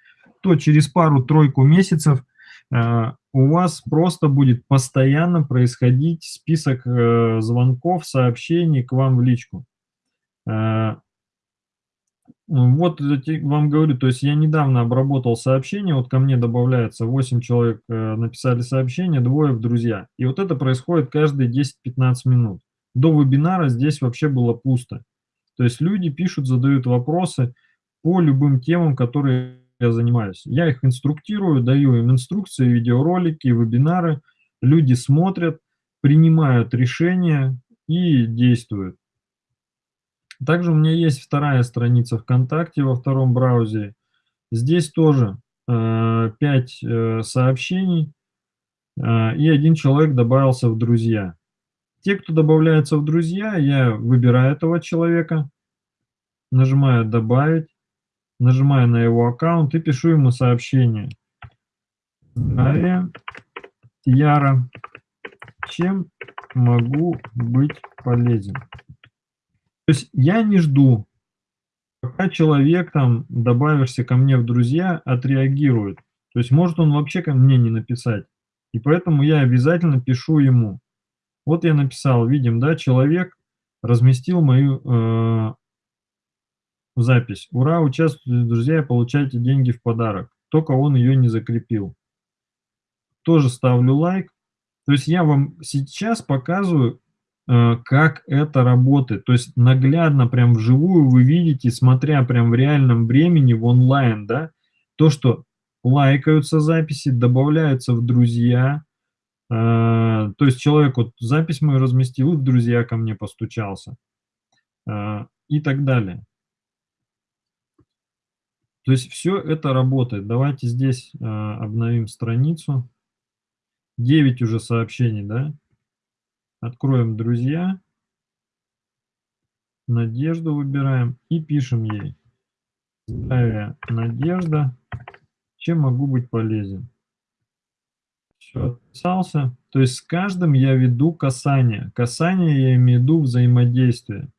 то через пару-тройку месяцев э, у вас просто будет постоянно происходить список э, звонков, сообщений к вам в личку. Э, вот вам говорю, то есть я недавно обработал сообщение, вот ко мне добавляется 8 человек написали сообщение, двое в друзья. И вот это происходит каждые 10-15 минут. До вебинара здесь вообще было пусто. То есть люди пишут, задают вопросы по любым темам, которые я занимаюсь. Я их инструктирую, даю им инструкции, видеоролики, вебинары. Люди смотрят, принимают решения и действуют. Также у меня есть вторая страница ВКонтакте во втором браузере. Здесь тоже э, 5 э, сообщений, э, и один человек добавился в друзья. Те, кто добавляется в друзья, я выбираю этого человека, нажимаю «Добавить», нажимаю на его аккаунт и пишу ему сообщение. Здравия, Яра, чем могу быть полезен? То есть я не жду, пока человек там, добавишься ко мне в друзья, отреагирует. То есть может он вообще ко мне не написать. И поэтому я обязательно пишу ему. Вот я написал, видим, да, человек разместил мою э, запись. Ура, участвуйте, друзья, получайте деньги в подарок. Только он ее не закрепил. Тоже ставлю лайк. То есть я вам сейчас показываю, э, как это работает. То есть наглядно, прям вживую вы видите, смотря прям в реальном времени, в онлайн, да, то, что лайкаются записи, добавляются в друзья. Э, то есть человек вот запись мою разместил, и в друзья ко мне постучался. Э, и так далее. То есть все это работает. Давайте здесь э, обновим страницу. 9 уже сообщений, да? Откроем «Друзья». Надежду выбираем и пишем ей. Здравия, Надежда. Чем могу быть полезен? Все, отписался. То есть с каждым я веду касание. Касание я имею в виду взаимодействие.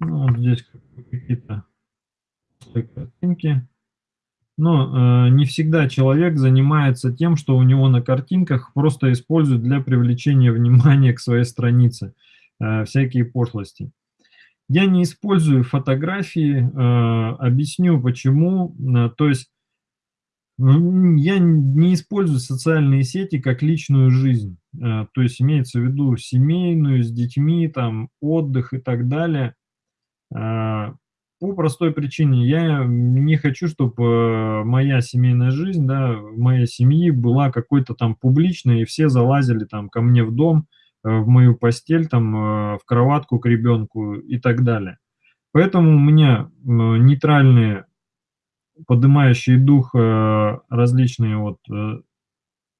Ну, вот здесь какие-то картинки. Но э, не всегда человек занимается тем, что у него на картинках просто использует для привлечения внимания к своей странице. Э, всякие пошлости. Я не использую фотографии, э, объясню почему. Э, то есть я не использую социальные сети как личную жизнь. Э, то есть имеется в виду семейную, с детьми, там, отдых и так далее. Э, по простой причине, я не хочу, чтобы э, моя семейная жизнь, да, моей семьи была какой-то там публичной, и все залазили там ко мне в дом, э, в мою постель, там, э, в кроватку к ребенку и так далее. Поэтому у меня нейтральные, поднимающие дух различные вот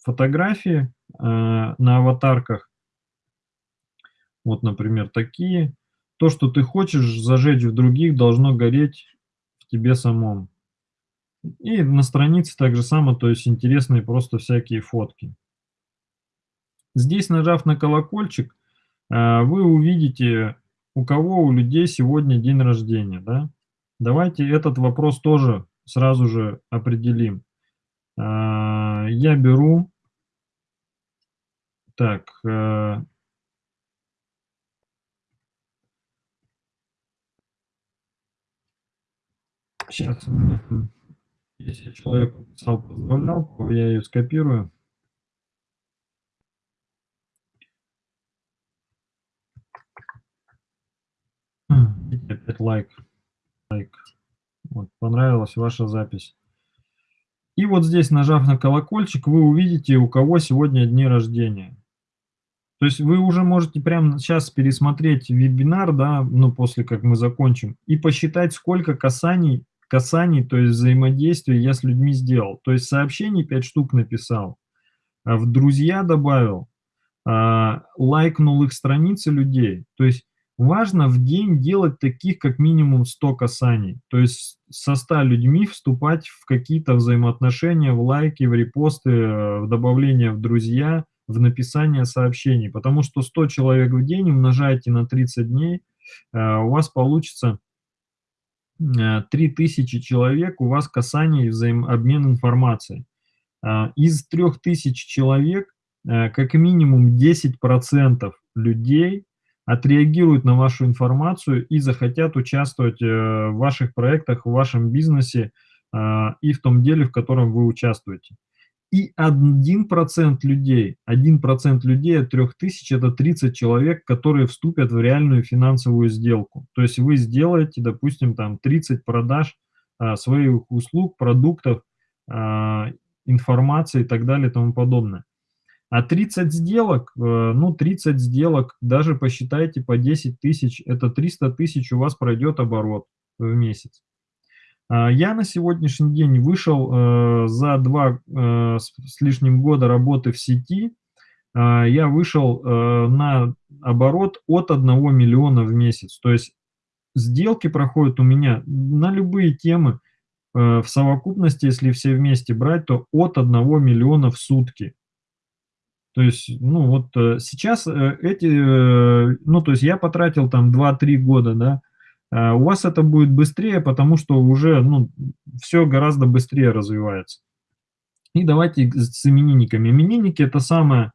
фотографии на аватарках. Вот, например, такие то, что ты хочешь зажечь в других, должно гореть в тебе самом. И на странице так же само, то есть интересные просто всякие фотки. Здесь, нажав на колокольчик, э, вы увидите, у кого у людей сегодня день рождения. Да? Давайте этот вопрос тоже сразу же определим. Э, я беру, так, Сейчас, если человек написал поздравлялку, я ее скопирую. Опять лайк. лайк. Вот, понравилась ваша запись. И вот здесь, нажав на колокольчик, вы увидите, у кого сегодня дни рождения. То есть вы уже можете прямо сейчас пересмотреть вебинар, да, ну, после как мы закончим, и посчитать, сколько касаний касаний, то есть взаимодействия я с людьми сделал. То есть сообщений 5 штук написал, а в друзья добавил, а, лайкнул их страницы людей. То есть важно в день делать таких как минимум 100 касаний. То есть со 100 людьми вступать в какие-то взаимоотношения, в лайки, в репосты, в добавление в друзья, в написание сообщений. Потому что 100 человек в день умножайте на 30 дней, а, у вас получится 3000 э, человек у вас касание и взаимообмен информацией. А, из 3000 человек э, как минимум 10% людей отреагируют на вашу информацию и захотят участвовать э, в ваших проектах, в вашем бизнесе и в том деле, в котором вы участвуете. И 1% людей, 1% людей от 3000 это 30 человек, которые вступят в реальную финансовую сделку. То есть вы сделаете, допустим, там 30 продаж а, своих услуг, продуктов, а, информации и так далее и тому подобное. А 30 сделок, э, ну 30 сделок, даже посчитайте по 10 тысяч, это 300 тысяч у вас пройдет оборот в месяц. А, я на сегодняшний день вышел э, за два э, с лишним года работы в сети я вышел, э, на оборот от 1 миллиона в месяц. То есть сделки проходят у меня на любые темы, э, в совокупности, если все вместе брать, то от 1 миллиона в сутки. То есть, ну вот, э, сейчас, э, эти, э, ну, то есть я потратил там 2-3 года, да, у вас это будет быстрее, потому что уже, ну, всё гораздо быстрее развивается. И давайте с именинниками. Именинники- это самое,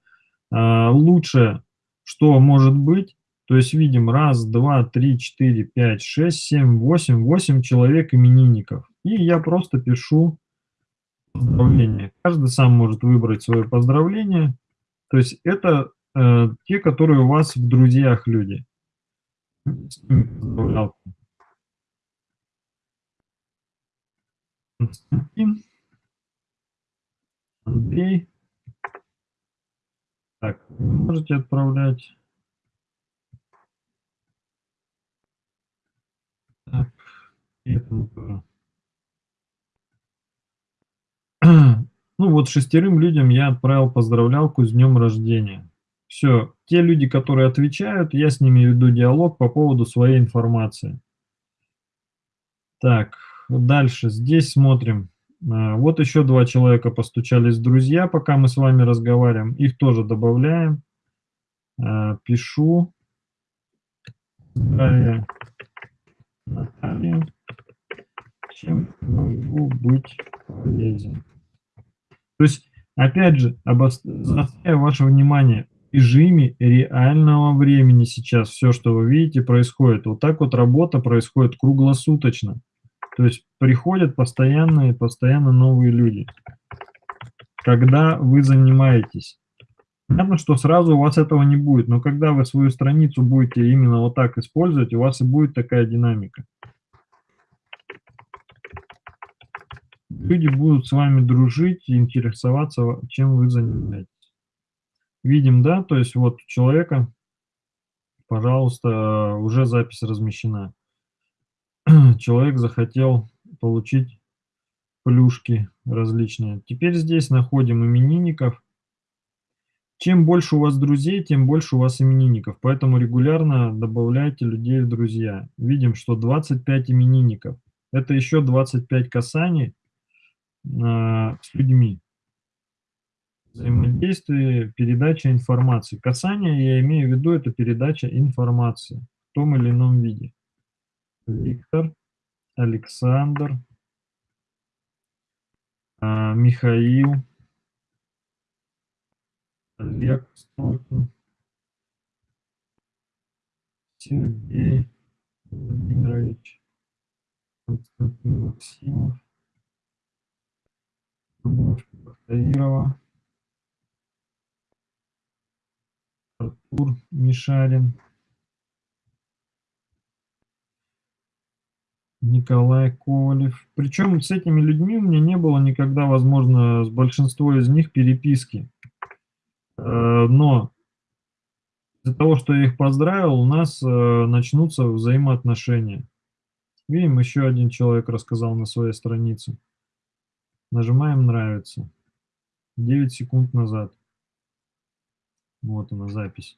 а, лучшее, что может быть. То есть видим: 1, 2, 3, 4, 5, 6, 7, 8, 8 человек именинников. И я просто пишу поздравления. Каждый сам может выбрать свое поздравление. То есть это, э, те, которые у вас в друзьях люди. Константин. Андрей. Так, можете отправлять. Так, этому тоже. Ну вот шестерым людям я отправил поздравлялку с днем рождения. Всё, те люди, которые отвечают, я с ними веду диалог по поводу своей информации. Так, дальше. Здесь смотрим. А, вот еще 2 человека постучались друзья, пока мы с вами разговариваем. Их тоже добавляем. А, пишу. Наталья. Наталья. Чем могу быть полезен? То есть, опять же, обос заостряю ваше внимание, режиме реального времени сейчас всё, что вы видите, происходит. Вот так вот работа происходит круглосуточно. То есть приходят постоянные постоянно новые люди. Когда вы занимаетесь. Понятно, что сразу у вас этого не будет, но когда вы свою страницу будете именно вот так использовать, у вас и будет такая динамика. Люди будут с вами дружить и интересоваться, ва чем вы занимаетесь. Видим, да, то есть вот у человека, пожалуйста, уже запись размещена. Человек захотел получить плюшки различные. Теперь здесь находим именинников. Чем больше у вас друзей, тем больше у вас именинников, поэтому регулярно добавляйте людей в друзья. Видим, что 25 именинников. Это еще 25 касаний а, с людьми. Взаимодействие, передача информации. Касание, я имею в виду, это передача информации в том или ином виде. Виктор, Александр, а, Михаил, Олег Столкин, Сергей Владимирович, Константин Максимов. Любовь Бахтаирова. Артур Мишарин. Николай Ковалев. Причем с этими людьми у меня не было никогда, возможно, с большинством из них переписки. Э, но из-за того, что я их поздравил, у нас, э, начнутся взаимоотношения. Видим, еще один человек рассказал на своей странице. Нажимаем "Нравится". 9 секунд назад. Вот она, запись.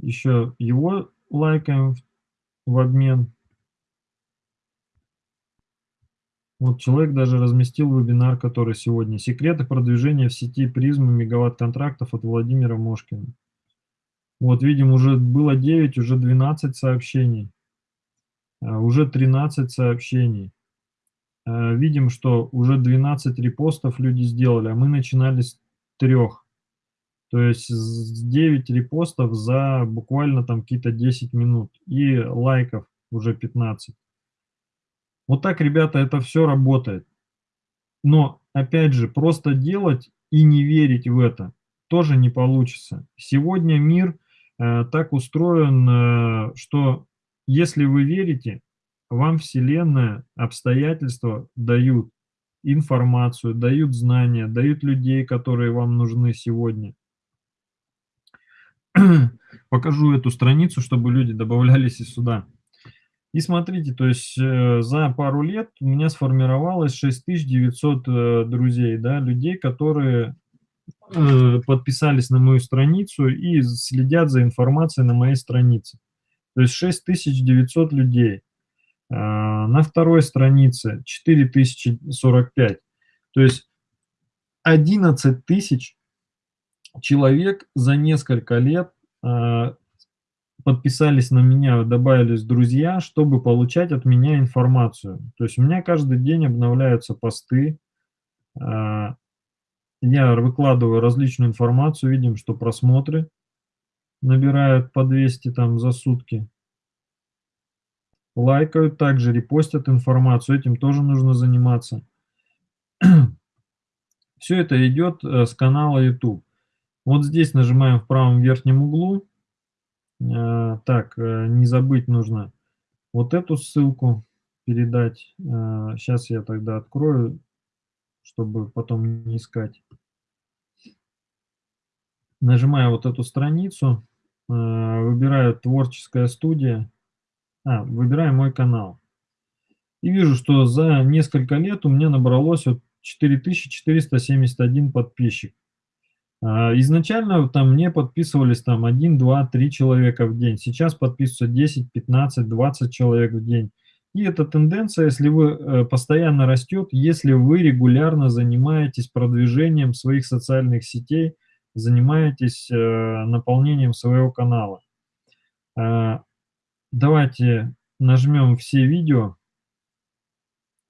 Еще его лайкаем в обмен. Вот человек даже разместил вебинар, который сегодня. "Секреты продвижения в сети призмы мегаватт-контрактов" от Владимира Мошкина. Вот видим, уже было 9, уже 12 сообщений. А, уже 13 сообщений. Э, видим, что уже 12 репостов люди сделали, а мы начинали с 3. То есть с 9 репостов за буквально там какие-то 10 минут и лайков уже 15. Вот так, ребята, это всё работает. Но опять же, просто делать и не верить в это тоже не получится. Сегодня мир, э, так устроен, э, что если вы верите, вам Вселенная, обстоятельства дают информацию, дают знания, дают людей, которые вам нужны сегодня. Покажу эту страницу, чтобы люди добавлялись и сюда. И смотрите, то есть, э, за пару лет у меня сформировалось 6900, э, друзей, да, людей, которые э, подписались на мою страницу и следят за информацией на моей странице. То есть 6900 людей. На второй странице 4045. То есть 11 тысяч человек за несколько лет а, подписались на меня, добавились друзья, чтобы получать от меня информацию. То есть у меня каждый день обновляются посты, а, я выкладываю различную информацию, видим, что просмотры набирают по 200 там за сутки. Лайкают также, репостят информацию, этим тоже нужно заниматься. Все это идет э, с канала YouTube. Вот здесь нажимаем в правом верхнем углу. Э, так, э, не забыть нужно вот эту ссылку передать. Сейчас я тогда открою, чтобы потом не искать. Нажимаю вот эту страницу, выбираю «Творческая студия», а, выбираю мой канал. И вижу, что за несколько лет у меня набралось вот 4471 подписчик. А, изначально там мне подписывались там 1, 2, 3 человека в день. Сейчас подписываются 10, 15, 20 человек в день. И эта тенденция, если вы э, постоянно растет, если вы регулярно занимаетесь продвижением своих социальных сетей, занимаетесь э, наполнением своего канала. А, давайте нажмем все видео.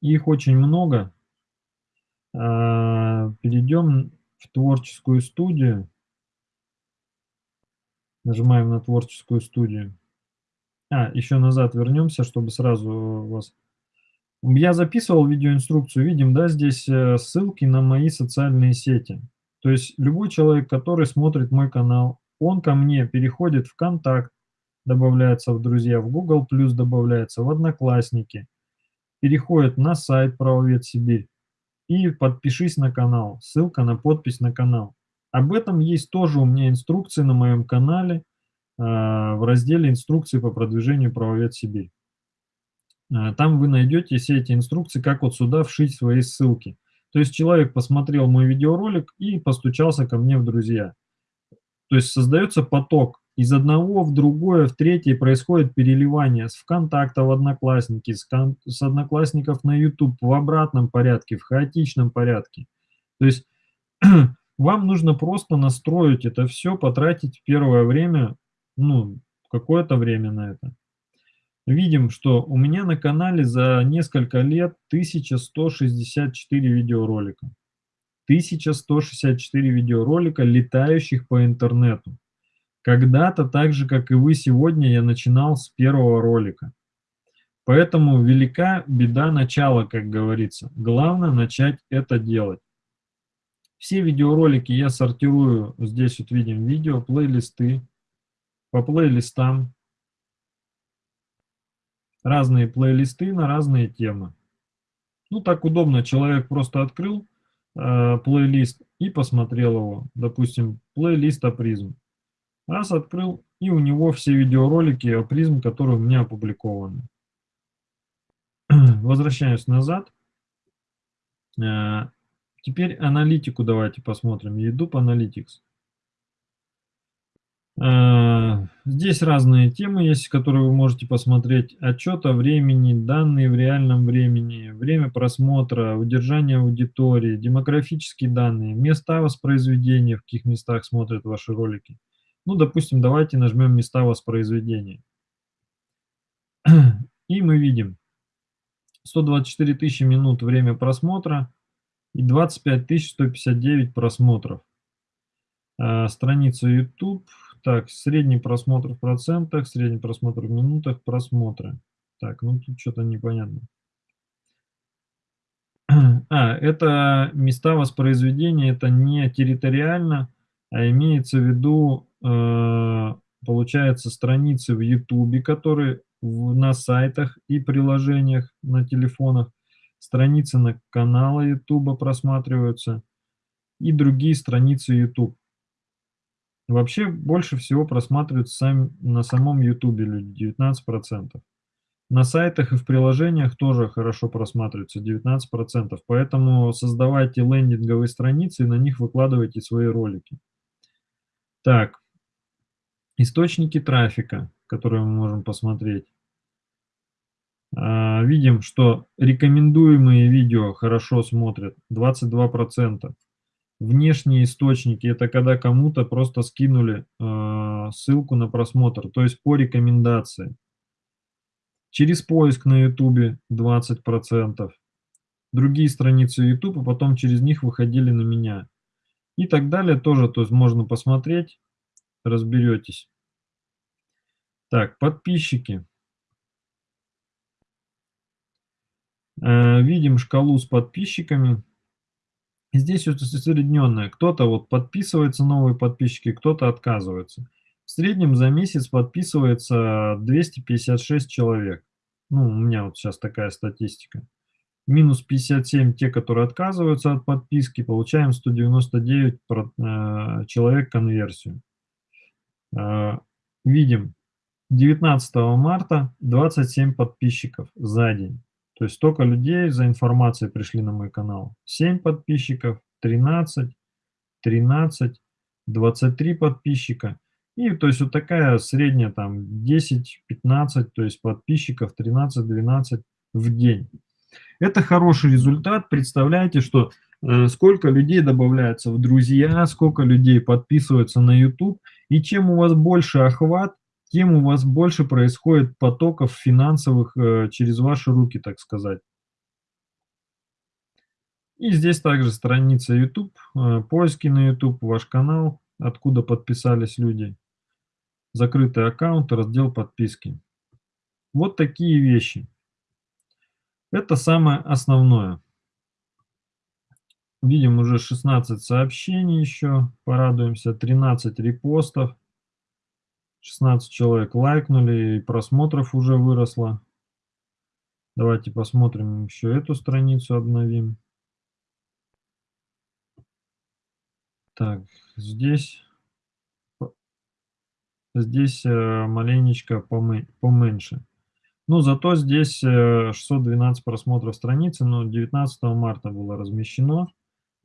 Их очень много. А, перейдем в творческую студию. Нажимаем на творческую студию. А, еще назад вернемся, чтобы сразу вас... Я записывал видеоинструкцию, видим, да, здесь э, ссылки на мои социальные сети. То есть любой человек, который смотрит мой канал, он ко мне переходит в контакт, добавляется в друзья, в Google+, добавляется в Одноклассники, переходит на сайт Правовед Сибирь, и подпишись на канал. Ссылка на подпись на канал. Об этом есть тоже у меня инструкции на моем канале э, в разделе «Инструкции по продвижению правовед Сибирь». Э, там вы найдете все эти инструкции, как вот сюда вшить свои ссылки. То есть человек посмотрел мой видеоролик и постучался ко мне в друзья. То есть создается поток из одного в другое, в третье происходит переливание с ВКонтакта в Одноклассники, с, с Одноклассников на YouTube в обратном порядке, в хаотичном порядке. То есть вам нужно просто настроить это все, потратить первое время, ну, какое-то время на это. Видим, что у меня на канале за несколько лет 1164 видеоролика. 1164 видеоролика, летающих по интернету. Когда-то, так же, как и вы сегодня, я начинал с первого ролика. Поэтому велика беда начала, как говорится. Главное начать это делать. Все видеоролики я сортирую, здесь вот видим видео, плейлисты, по плейлистам. Разные плейлисты на разные темы. Ну, так удобно, человек просто открыл э, плейлист и посмотрел его. Допустим, плейлист апризм. Раз открыл, и у него все видеоролики о призм, которые у меня опубликованы. Возвращаюсь назад. Э, теперь аналитику давайте посмотрим. YouTube Analytics. Э, здесь разные темы есть, которые вы можете посмотреть. Отчет о времени, данные в реальном времени, время просмотра, удержание аудитории, демографические данные, места воспроизведения, в каких местах смотрят ваши ролики. Ну, допустим, давайте нажмем места воспроизведения. И мы видим 124 тысячи минут время просмотра и 25 159 просмотров. А, страница YouTube. Так, средний просмотр в процентах, средний просмотр в минутах, просмотры. Так, ну тут что-то непонятно. А, это места воспроизведения, это не территориально, а имеется в виду получается, страницы в YouTube, которые на сайтах и приложениях на телефонах, страницы на каналы YouTube просматриваются и другие страницы YouTube. Вообще больше всего просматриваются сами, на самом YouTube люди, 19%. На сайтах и в приложениях тоже хорошо просматриваются, 19%. Поэтому создавайте лендинговые страницы и на них выкладывайте свои ролики. Так, источники трафика, которые мы можем посмотреть. А, видим, что рекомендуемые видео хорошо смотрят, 22%. Внешние источники – это когда кому-то просто скинули э, ссылку на просмотр, то есть по рекомендации. Через поиск на YouTube 20%. Другие страницы YouTube, а потом через них выходили на меня. И так далее тоже, то есть можно посмотреть, разберетесь. Так, подписчики. Э, видим шкалу с подписчиками. Здесь вот усредненное. Кто-то вот подписывается, новые подписчики, кто-то отказывается. В среднем за месяц подписывается 256 человек. Ну, у меня вот сейчас такая статистика. Минус 57 те, которые отказываются от подписки, получаем 199 э, человек конверсию. Э, видим, 19 марта 27 подписчиков за день. То есть столько людей за информацией пришли на мой канал. 7 подписчиков, 13, 13, 23 подписчика. И то есть вот такая средняя там 10-15, то есть подписчиков 13-12 в день. Это хороший результат. Представляете, что э, сколько людей добавляется в друзья, сколько людей подписываются на YouTube. И чем у вас больше охват, тем у вас больше происходит потоков финансовых э, через ваши руки, так сказать. И здесь также страница YouTube, э, поиски на YouTube, ваш канал, откуда подписались люди, закрытый аккаунт, раздел подписки. Вот такие вещи. Это самое основное. Видим уже 16 сообщений еще, порадуемся, 13 репостов. 16 человек лайкнули, и просмотров уже выросло. Давайте посмотрим еще эту страницу, обновим. Так, здесь, здесь э, маленечко поменьше. Ну, зато здесь 612 э, просмотров страницы, но 19 марта было размещено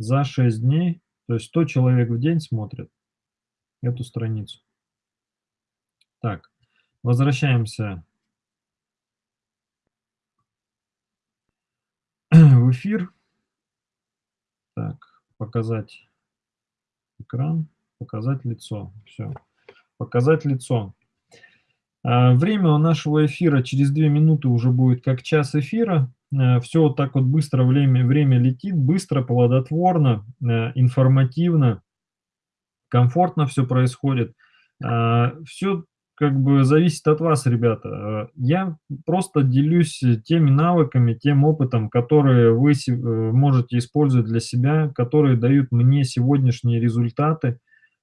за 6 дней. То есть 100 человек в день смотрят эту страницу. Так, возвращаемся в эфир. Так, показать экран, показать лицо. Все, показать лицо. А, время у нашего эфира через две минуты уже будет как час эфира. А, все вот так вот быстро время, время летит, быстро, плодотворно, а, информативно, комфортно все происходит. Все как бы зависит от вас, ребята. Э, я просто делюсь теми навыками, тем опытом, которые вы э, можете использовать для себя, которые дают мне сегодняшние результаты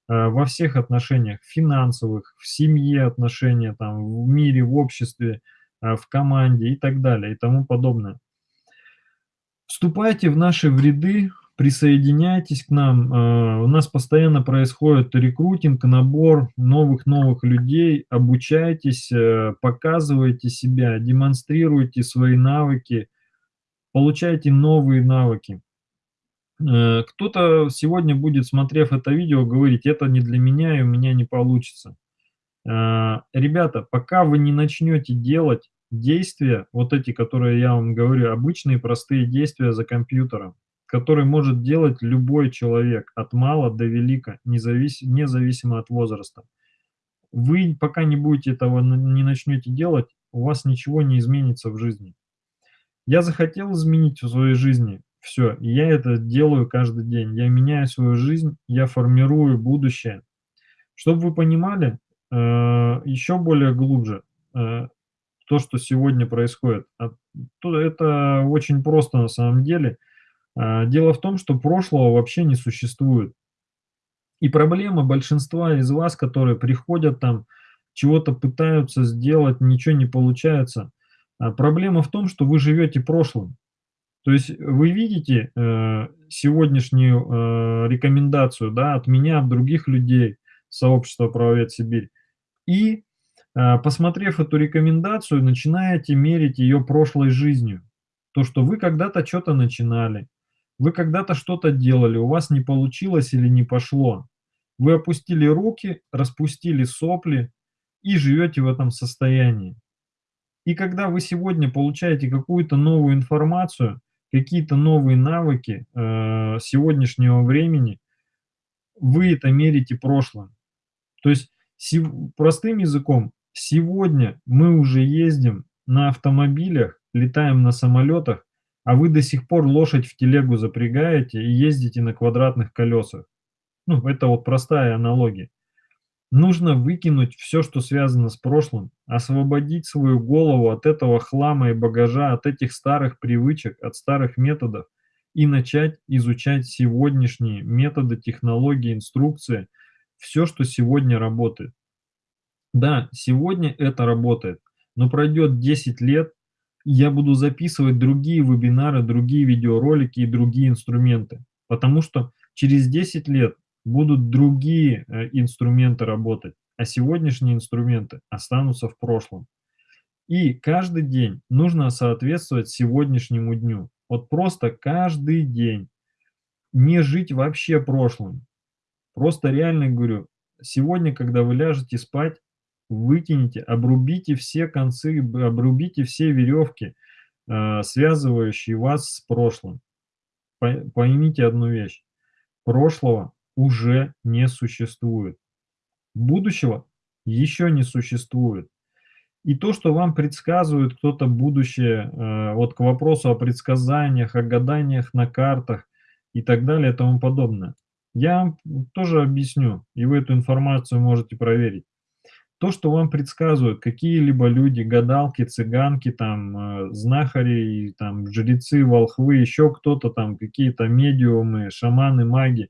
э, во всех отношениях, финансовых, в семье отношения, там, в мире, в обществе, в команде и так далее и тому подобное. Вступайте в наши вреды, присоединяйтесь к нам. Э, у нас постоянно происходит рекрутинг, набор новых-новых людей. Обучайтесь, э, показывайте себя, демонстрируйте свои навыки, получайте новые навыки. Э, кто-то сегодня будет, смотрев это видео, говорить, это не для меня и у меня не получится. Ребята, пока вы не начнете делать действия, вот эти, которые я вам говорю, обычные простые действия за компьютером, который может делать любой человек, от мала до велика, независ... независимо от возраста. Вы пока не будете этого, не начнете делать, у вас ничего не изменится в жизни. Я захотел изменить в своей жизни, все, я это делаю каждый день. Я меняю свою жизнь, я формирую будущее. Чтобы вы понимали, э, еще более глубже, э, то, что сегодня происходит. А, это очень просто на самом деле – а, дело в том, что прошлого вообще не существует. И проблема большинства из вас, которые приходят там, чего-то пытаются сделать, ничего не получается. А проблема в том, что вы живете прошлым. То есть вы видите э, сегодняшнюю э, рекомендацию да, от меня, от других людей, сообщества «Правовед Сибирь», и А, посмотрев эту рекомендацию, начинаете мерить ее прошлой жизнью. То, что вы когда-то чё-то начинали, вы когда-то что-то делали, у вас не получилось или не пошло. Вы опустили руки, распустили сопли и живете в этом состоянии. И когда вы сегодня получаете какую-то новую информацию, какие-то новые навыки, э, сегодняшнего времени, вы это мерите прошлым. То есть простым языком, сегодня мы уже ездим на автомобилях, летаем на самолетах, а вы до сих пор лошадь в телегу запрягаете и ездите на квадратных колесах. Ну, это вот простая аналогия. Нужно выкинуть всё, что связано с прошлым, освободить свою голову от этого хлама и багажа, от этих старых привычек, от старых методов и начать изучать сегодняшние методы, технологии, инструкции, всё, что сегодня работает. Да, сегодня это работает, но пройдет 10 лет, я буду записывать другие вебинары, другие видеоролики и другие инструменты, потому что через 10 лет будут другие, э, инструменты работать, а сегодняшние инструменты останутся в прошлом. И каждый день нужно соответствовать сегодняшнему дню. Вот просто каждый день. Не жить вообще прошлым. Просто реально говорю, сегодня, когда вы ляжете спать, выкинете, обрубите все концы, обрубите все веревки, э, связывающие вас с прошлым. По поймите одну вещь: прошлого уже не существует. Будущего еще не существует. И то, что вам предсказывает кто-то будущее, э, вот к вопросу о предсказаниях, о гаданиях на картах и так далее и тому подобное, я тоже объясню, и вы эту информацию можете проверить. То, что вам предсказывают какие-либо люди, гадалки, цыганки, там, э, знахари, там, жрецы, волхвы, еще кто-то там, какие-то медиумы, шаманы, маги,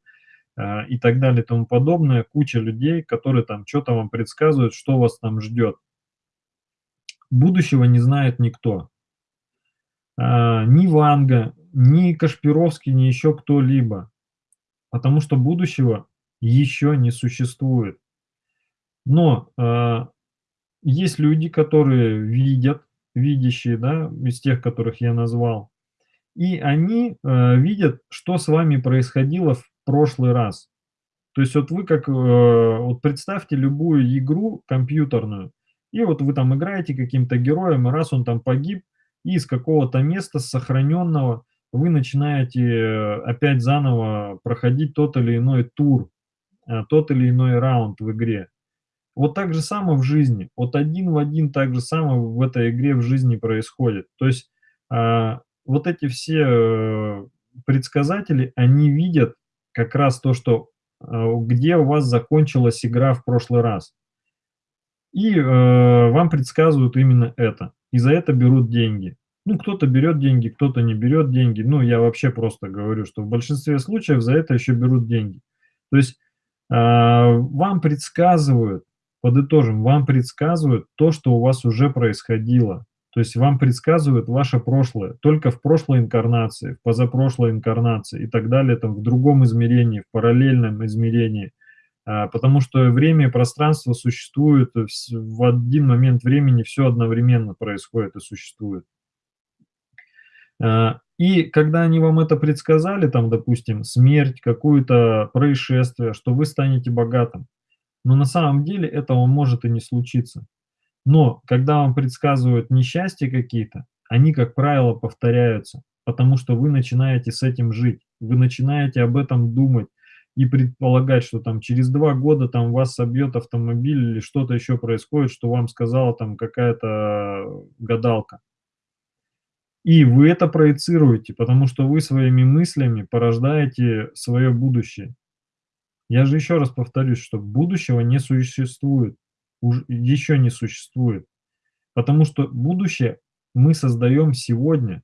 а, и так далее и тому подобное, куча людей, которые там чё-то вам предсказывают, что вас там ждет. Будущего не знает никто. А, ни Ванга, ни Кашпировский, ни еще кто-либо, потому что будущего еще не существует. Но, а, есть люди, которые видят, видящие, да, из тех, которых я назвал, и они, э, видят, что с вами происходило в прошлый раз. То есть вот вы как, э, вот представьте любую игру компьютерную, и вот вы там играете каким-то героем, и раз он там погиб, и из какого-то места сохраненного вы начинаете э, опять заново проходить тот или иной тур, э, тот или иной раунд в игре. Вот так же само в жизни. Вот один в один так же само в этой игре в жизни происходит. То есть, а, вот эти все предсказатели, они видят как раз то, что, э, где у вас закончилась игра в прошлый раз. И, э, вам предсказывают именно это. И за это берут деньги. Ну, кто-то берет деньги, кто-то не берет деньги. Ну, я вообще просто говорю, что в большинстве случаев за это еще берут деньги. То есть, э, вам предсказывают, подытожим, вам предсказывают то, что у вас уже происходило. То есть вам предсказывают ваше прошлое, только в прошлой инкарнации, в позапрошлой инкарнации и так далее, там, в другом измерении, в параллельном измерении. А, потому что время и пространство существуют в один момент времени, все одновременно происходит и существует. А, и когда они вам это предсказали, там, допустим, смерть, какое-то происшествие, что вы станете богатым, но на самом деле этого может и не случиться. Но когда вам предсказывают несчастья какие-то, они, как правило, повторяются, потому что вы начинаете с этим жить, вы начинаете об этом думать и предполагать, что там через 2 года там вас собьет автомобиль или что-то еще происходит, что вам сказала там какая-то гадалка. И вы это проецируете, потому что вы своими мыслями порождаете свое будущее. Я же еще раз повторюсь, что будущего не существует уж еще не существует. Потому что будущее мы создаем сегодня,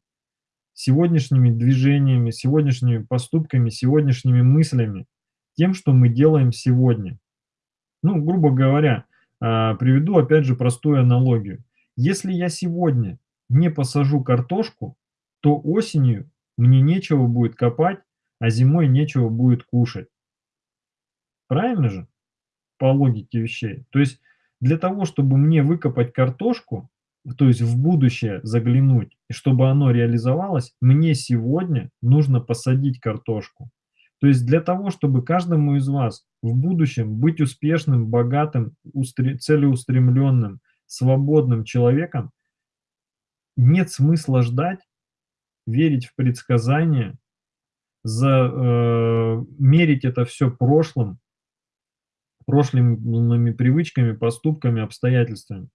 сегодняшними движениями, сегодняшними поступками, сегодняшними мыслями, тем, что мы делаем сегодня. Ну, грубо говоря, а, приведу опять же простую аналогию. Если я сегодня не посажу картошку, то осенью мне нечего будет копать, а зимой нечего будет кушать. Правильно же? По логике вещей. То есть Для того, чтобы мне выкопать картошку, то есть в будущее заглянуть, и чтобы оно реализовалось, мне сегодня нужно посадить картошку. То есть для того, чтобы каждому из вас в будущем быть успешным, богатым, устре целеустремленным, свободным человеком, нет смысла ждать, верить в предсказания, за, э, мерить это все прошлым, прошлыми привычками, поступками, обстоятельствами.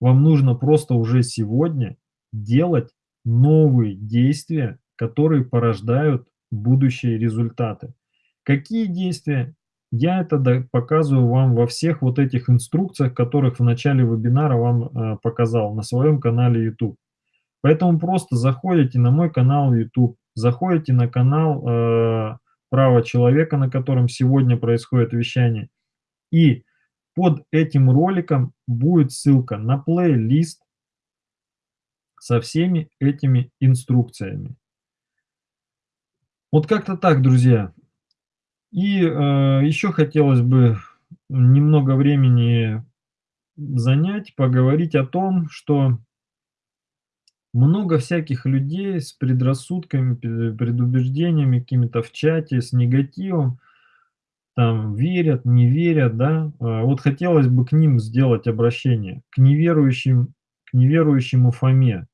Вам нужно просто уже сегодня делать новые действия, которые порождают будущие результаты. Какие действия? Я это показываю вам во всех вот этих инструкциях, которых в начале вебинара вам э, показал на своем канале YouTube. Поэтому просто заходите на мой канал YouTube, заходите на канал э, «Право человека», на котором сегодня происходит вещание, и под этим роликом будет ссылка на плейлист со всеми этими инструкциями. Вот как-то так, друзья. И э, еще хотелось бы немного времени занять, поговорить о том, что много всяких людей с предрассудками, предубеждениями какими-то в чате, с негативом, там верят, не верят, да. А вот хотелось бы к ним сделать обращение, к неверующим, к неверующему Фоме.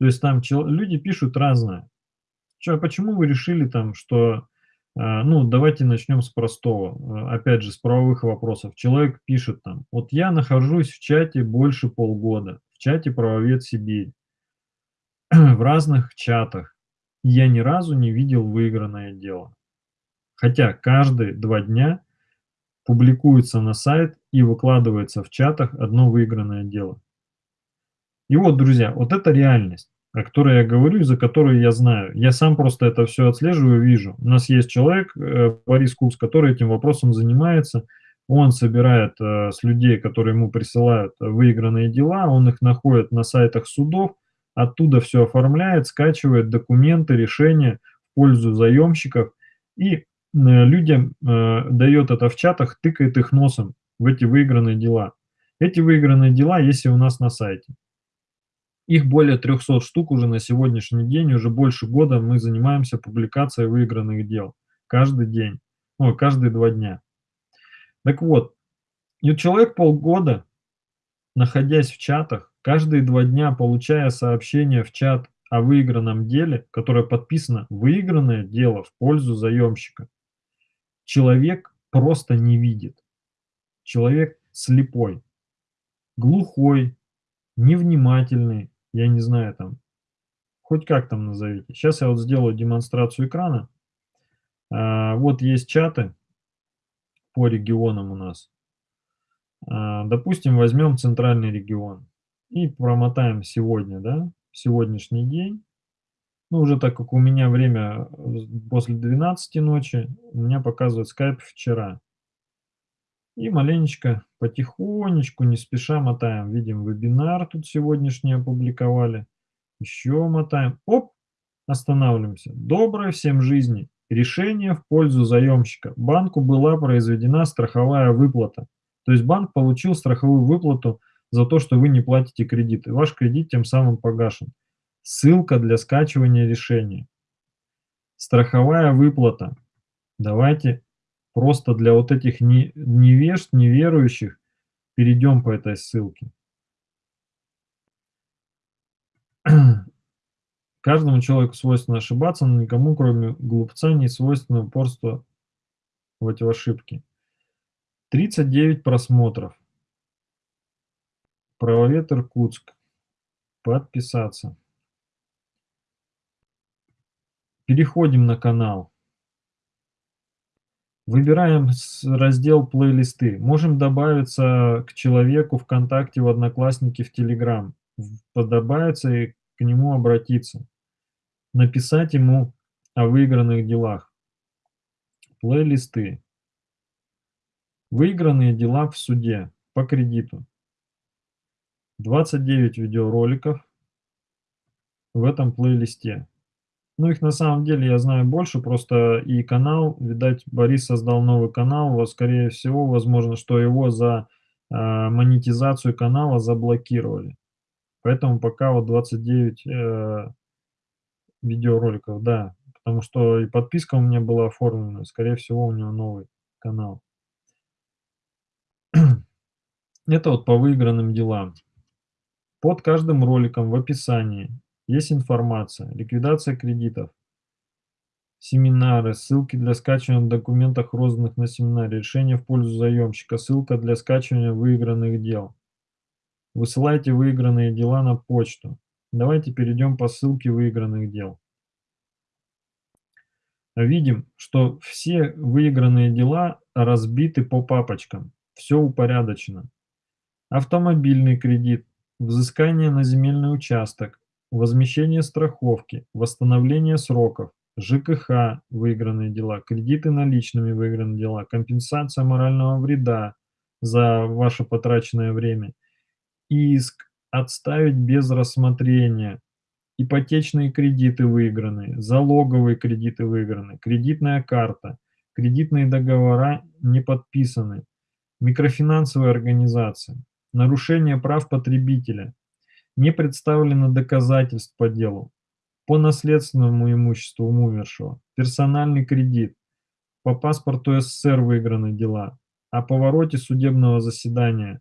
То есть там люди пишут разное. Чё, почему вы решили там, что, а, ну, давайте начнем с простого, а, опять же, с правовых вопросов. Человек пишет там, вот я нахожусь в чате больше полгода, в чате «Правовед Сибирь», в разных чатах. Я ни разу не видел выигранное дело. Хотя каждые два дня публикуется на сайт и выкладывается в чатах одно выигранное дело. И вот, друзья, вот это реальность, о которой я говорю и за которую я знаю. Я сам просто это все отслеживаю, вижу. У нас есть человек, э, Борис Кукс, который этим вопросом занимается. Он собирает э, с людей, которые ему присылают выигранные дела, он их находит на сайтах судов, оттуда все оформляет, скачивает документы, решения в пользу заемщиков и э, людям э, дает это в чатах, тыкает их носом в эти выигранные дела. Эти выигранные дела есть и у нас на сайте. Их более 300 штук уже на сегодняшний день, уже больше года мы занимаемся публикацией выигранных дел. Каждый день, ой, каждые два дня. Так вот, и человек полгода, находясь в чатах, Каждые два дня, получая сообщение в чат о выигранном деле, которое подписано «Выигранное дело в пользу заемщика», человек просто не видит. Человек слепой, глухой, невнимательный, я не знаю там, хоть как там назовите. Сейчас я вот сделаю демонстрацию экрана. А, вот есть чаты по регионам у нас. А, допустим, возьмем центральный регион и промотаем сегодня, да, сегодняшний день. Ну, уже так как у меня время э, после 12 ночи, у меня показывает скайп вчера. И маленечко, потихонечку, не спеша мотаем. Видим, вебинар тут сегодняшний опубликовали. Еще мотаем. Оп, останавливаемся. Доброй всем жизни. Решение в пользу заемщика. Банку была произведена страховая выплата. То есть банк получил страховую выплату за то, что вы не платите кредит, и ваш кредит тем самым погашен. Ссылка для скачивания решения. Страховая выплата. Давайте просто для вот этих невежд, неверующих перейдем по этой ссылке. Каждому человеку свойственно ошибаться, но никому, кроме глупца, не свойственно упорство в эти ошибки. 39 просмотров. Правовед Иркутск. Подписаться. Переходим на канал. Выбираем раздел «Плейлисты». Можем добавиться к человеку ВКонтакте, в Одноклассники, в Телеграм. Добавиться и к нему обратиться. Написать ему о выигранных делах. Плейлисты. Выигранные дела в суде по кредиту. 29 видеороликов в этом плейлисте. Ну, их на самом деле я знаю больше, просто и канал, видать, Борис создал новый канал, вот, скорее всего, возможно, что его за а, монетизацию канала заблокировали. Поэтому пока вот 29 э, видеороликов, да. Потому что и подписка у меня была оформлена, скорее всего, у него новый канал. Это вот по выигранным делам. Под каждым роликом в описании есть информация, ликвидация кредитов, семинары, ссылки для скачивания документов, розданных на семинаре, решение в пользу заемщика, ссылка для скачивания выигранных дел. Высылайте выигранные дела на почту. Давайте перейдем по ссылке выигранных дел. Видим, что все выигранные дела разбиты по папочкам. Все упорядочено. Автомобильный кредит, взыскание на земельный участок, возмещение страховки, восстановление сроков, ЖКХ выигранные дела, кредиты наличными выигранные дела, компенсация морального вреда за ваше потраченное время, иск отставить без рассмотрения, ипотечные кредиты выигранные, залоговые кредиты выиграны, кредитная карта, кредитные договора не подписаны, микрофинансовая организация, нарушение прав потребителя, не представлено доказательств по делу, по наследственному имуществу умершего, персональный кредит, по паспорту СССР выиграны дела, о повороте судебного заседания,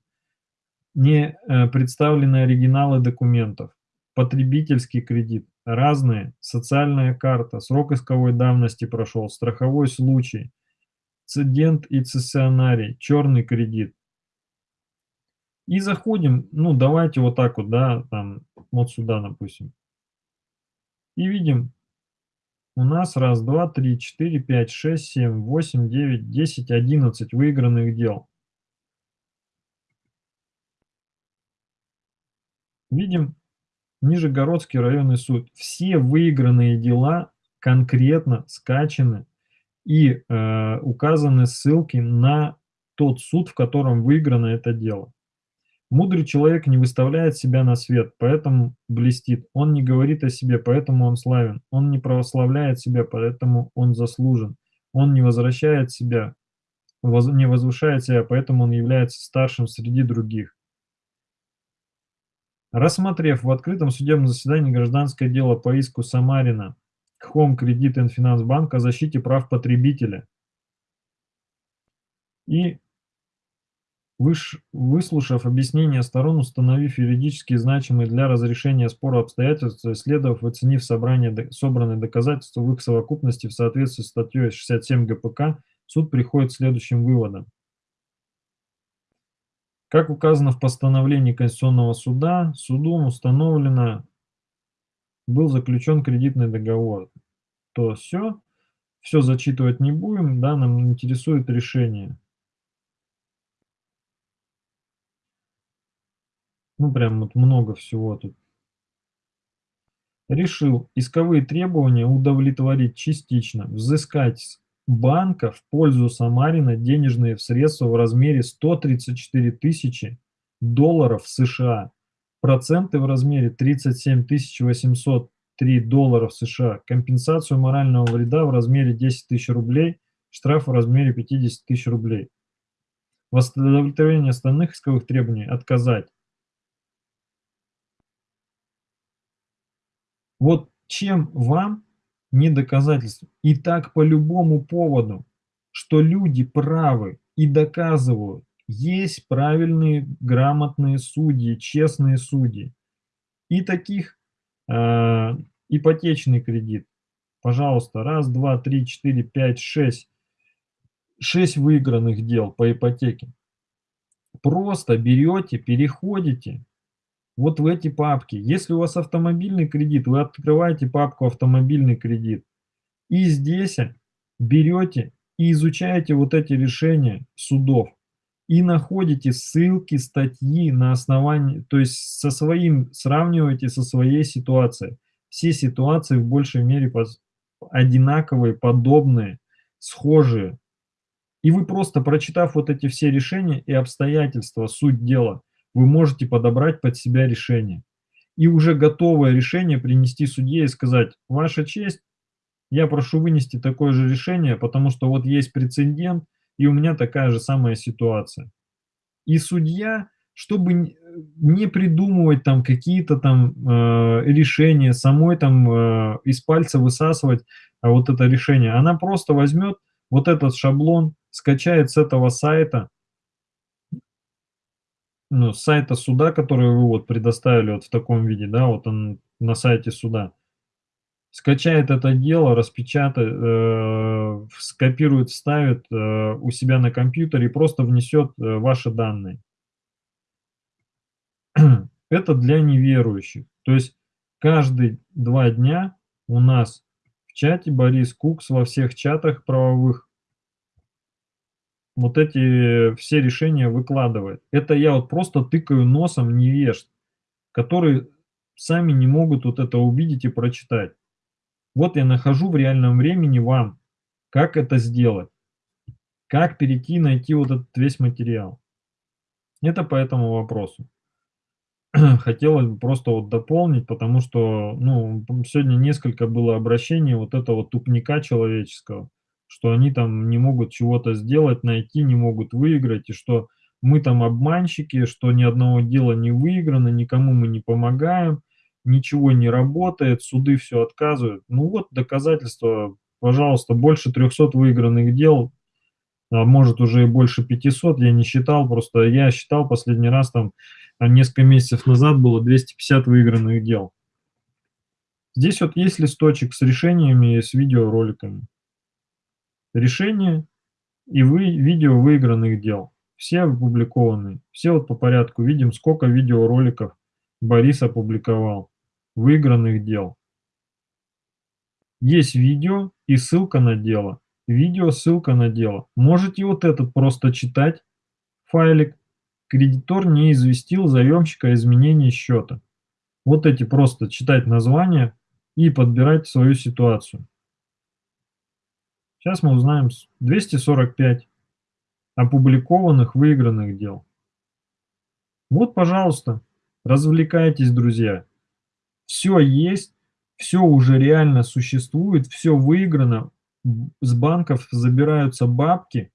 не э, представлены оригиналы документов, потребительский кредит, разные, социальная карта, срок исковой давности прошел, страховой случай, цидент и цессионарий, черный кредит. И заходим, ну давайте вот так вот, да, там, вот сюда, допустим. И видим, у нас раз, два, три, четыре, пять, шесть, семь, восемь, девять, десять, одиннадцать выигранных дел. Видим Нижегородский районный суд. Все выигранные дела конкретно скачаны и э, указаны ссылки на тот суд, в котором выиграно это дело. Мудрый человек не выставляет себя на свет, поэтому блестит. Он не говорит о себе, поэтому он славен. Он не прославляет себя, поэтому он заслужен. Он не возвращает себя, не возвышает себя, поэтому он является старшим среди других. Рассмотрев в открытом судебном заседании гражданское дело по иску Самарина к Home Credit and Finance Bank о защите прав потребителя и Выслушав объяснения сторон, установив юридически значимые для разрешения спора обстоятельства, исследовав оценив собрание, собранные доказательства в их совокупности в соответствии с статьей 67 ГПК, суд приходит к следующим выводам. Как указано в постановлении Конституционного суда, судом установлено, был заключен кредитный договор. То все, все зачитывать не будем, да, нам интересует решение. Ну, прям вот много всего тут. Решил исковые требования удовлетворить частично, взыскать с банка в пользу Самарина денежные средства в размере 134 тысячи долларов США, проценты в размере 37 803 долларов США, компенсацию морального вреда в размере 10 тысяч рублей, штраф в размере 50 тысяч рублей. В удовлетворении остальных исковых требований отказать. Вот чем вам не доказательство? И так по любому поводу, что люди правы и доказывают, есть правильные, грамотные судьи, честные судьи. И таких э, ипотечный кредит. Пожалуйста, раз, два, три, четыре, пять, шесть. Шесть выигранных дел по ипотеке. Просто берете, переходите, вот в эти папки. Если у вас автомобильный кредит, вы открываете папку «Автомобильный кредит». И здесь берете и изучаете вот эти решения судов. И находите ссылки, статьи на основании, то есть со своим, сравниваете со своей ситуацией. Все ситуации в большей мере одинаковые, подобные, схожие. И вы просто, прочитав вот эти все решения и обстоятельства, суть дела, вы можете подобрать под себя решение. И уже готовое решение принести судье и сказать, ваша честь, я прошу вынести такое же решение, потому что вот есть прецедент, и у меня такая же самая ситуация. И судья, чтобы не придумывать там какие-то там, э, решения, самой там, э, из пальца высасывать, а, вот это решение, она просто возьмет вот этот шаблон, скачает с этого сайта ну, с сайта суда, который вы вот предоставили вот в таком виде, да, вот он на сайте суда. Скачает это дело, распечатает, э, скопирует, вставит, э, у себя на компьютере и просто внесет, э, ваши данные. Это для неверующих. То есть каждые 2 дня у нас в чате Борис Кукс во всех чатах правовых вот эти все решения выкладывает. Это я вот просто тыкаю носом невежд, которые сами не могут вот это увидеть и прочитать. Вот я нахожу в реальном времени вам, как это сделать, как перейти, найти вот этот весь материал. Это по этому вопросу. Хотелось бы просто вот дополнить, потому что, ну, сегодня несколько было обращений вот этого тупника человеческого что они там не могут чего-то сделать, найти, не могут выиграть, и что мы там обманщики, что ни одного дела не выиграно, никому мы не помогаем, ничего не работает, суды все отказывают. Ну вот доказательства, пожалуйста, больше 300 выигранных дел, а может уже и больше 500, я не считал, просто я считал последний раз там а, несколько месяцев назад было 250 выигранных дел. Здесь вот есть листочек с решениями и с видеороликами решения и вы, видео выигранных дел. Все опубликованы. Все вот по порядку видим, сколько видеороликов Борис опубликовал. Выигранных дел. Есть видео и ссылка на дело. Видео, ссылка на дело. Можете вот этот просто читать, файлик. Кредитор не известил заемщика о изменении счета. Вот эти просто читать название и подбирать свою ситуацию. Сейчас мы узнаем 245 опубликованных выигранных дел. Вот, пожалуйста, развлекайтесь, друзья. Все есть, все уже реально существует, все выиграно. С банков забираются бабки,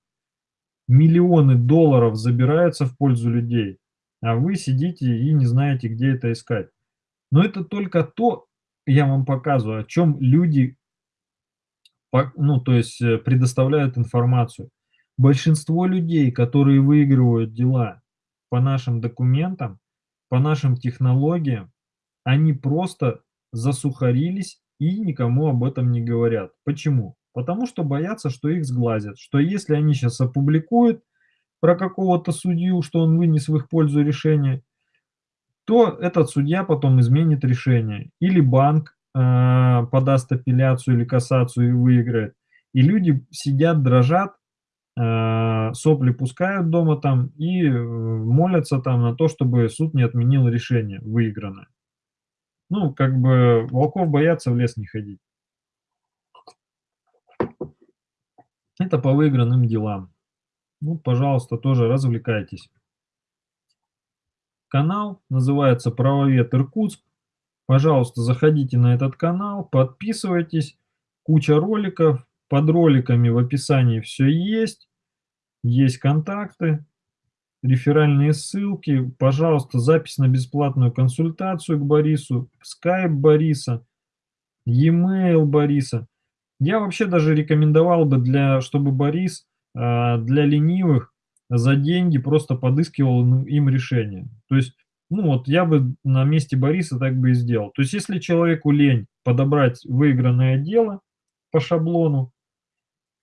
миллионы долларов забираются в пользу людей, а вы сидите и не знаете, где это искать. Но это только то, я вам показываю, о чем люди ну, то есть э, предоставляют информацию. Большинство людей, которые выигрывают дела по нашим документам, по нашим технологиям, они просто засухарились и никому об этом не говорят. Почему? Потому что боятся, что их сглазят, что если они сейчас опубликуют про какого-то судью, что он вынес в их пользу решение, то этот судья потом изменит решение. Или банк э, подаст апелляцию или кассацию и выиграет. И люди сидят, дрожат, э, сопли пускают дома там и э, молятся там на то, чтобы суд не отменил решение выигранное. Ну, как бы волков боятся в лес не ходить. Это по выигранным делам. Ну, пожалуйста, тоже развлекайтесь. Канал называется «Правовед Иркутск». Пожалуйста, заходите на этот канал, подписывайтесь. Куча роликов. Под роликами в описании все есть. Есть контакты, реферальные ссылки. Пожалуйста, запись на бесплатную консультацию к Борису, скайп Бориса, e-mail Бориса. Я вообще даже рекомендовал бы, для, чтобы Борис а, для ленивых за деньги просто подыскивал им решение. То есть ну вот я бы на месте Бориса так бы и сделал. То есть если человеку лень подобрать выигранное дело по шаблону,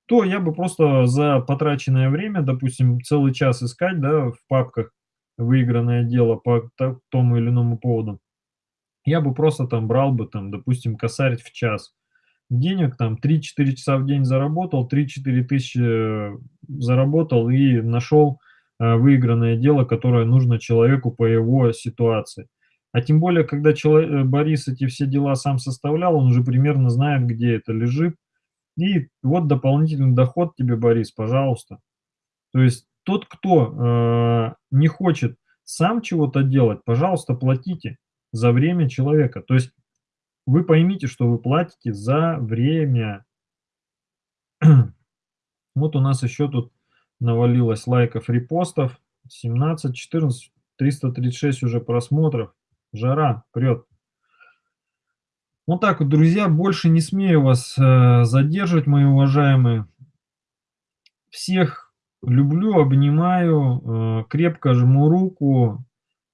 то я бы просто за потраченное время, допустим, целый час искать да, в папках выигранное дело по тому или иному поводу, я бы просто там брал бы, там, допустим, косарь в час. Денег там 3-4 часа в день заработал, 3-4 тысячи э, заработал и нашел выигранное дело, которое нужно человеку по его ситуации. А тем более, когда человек, э, Борис эти все дела сам составлял, он уже примерно знает, где это лежит. И вот дополнительный доход тебе, Борис, пожалуйста. То есть тот, кто э, не хочет сам чего-то делать, пожалуйста, платите за время человека. То есть вы поймите, что вы платите за время. Вот у нас еще тут навалилось лайков, репостов. 17, 14, 336 уже просмотров. Жара прет. Вот так вот, друзья, больше не смею вас э, задерживать, мои уважаемые. Всех люблю, обнимаю, э, крепко жму руку.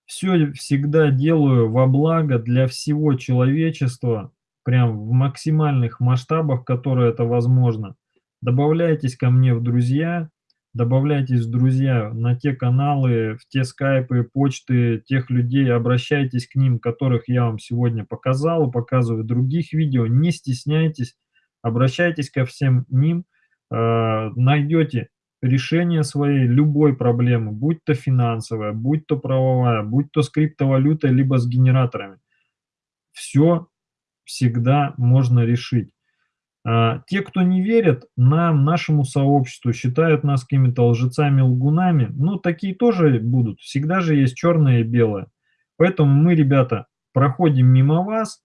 Все всегда делаю во благо для всего человечества, прям в максимальных масштабах, которые это возможно. Добавляйтесь ко мне в друзья, добавляйтесь друзья на те каналы, в те скайпы, почты тех людей, обращайтесь к ним, которых я вам сегодня показал, показываю других видео, не стесняйтесь, обращайтесь ко всем ним, э, найдете решение своей любой проблемы, будь то финансовая, будь то правовая, будь то с криптовалютой, либо с генераторами. Все всегда можно решить. А, те, кто не верят нам, нашему сообществу, считают нас какими-то лжецами, лгунами, ну, такие тоже будут. Всегда же есть черное и белое. Поэтому мы, ребята, проходим мимо вас,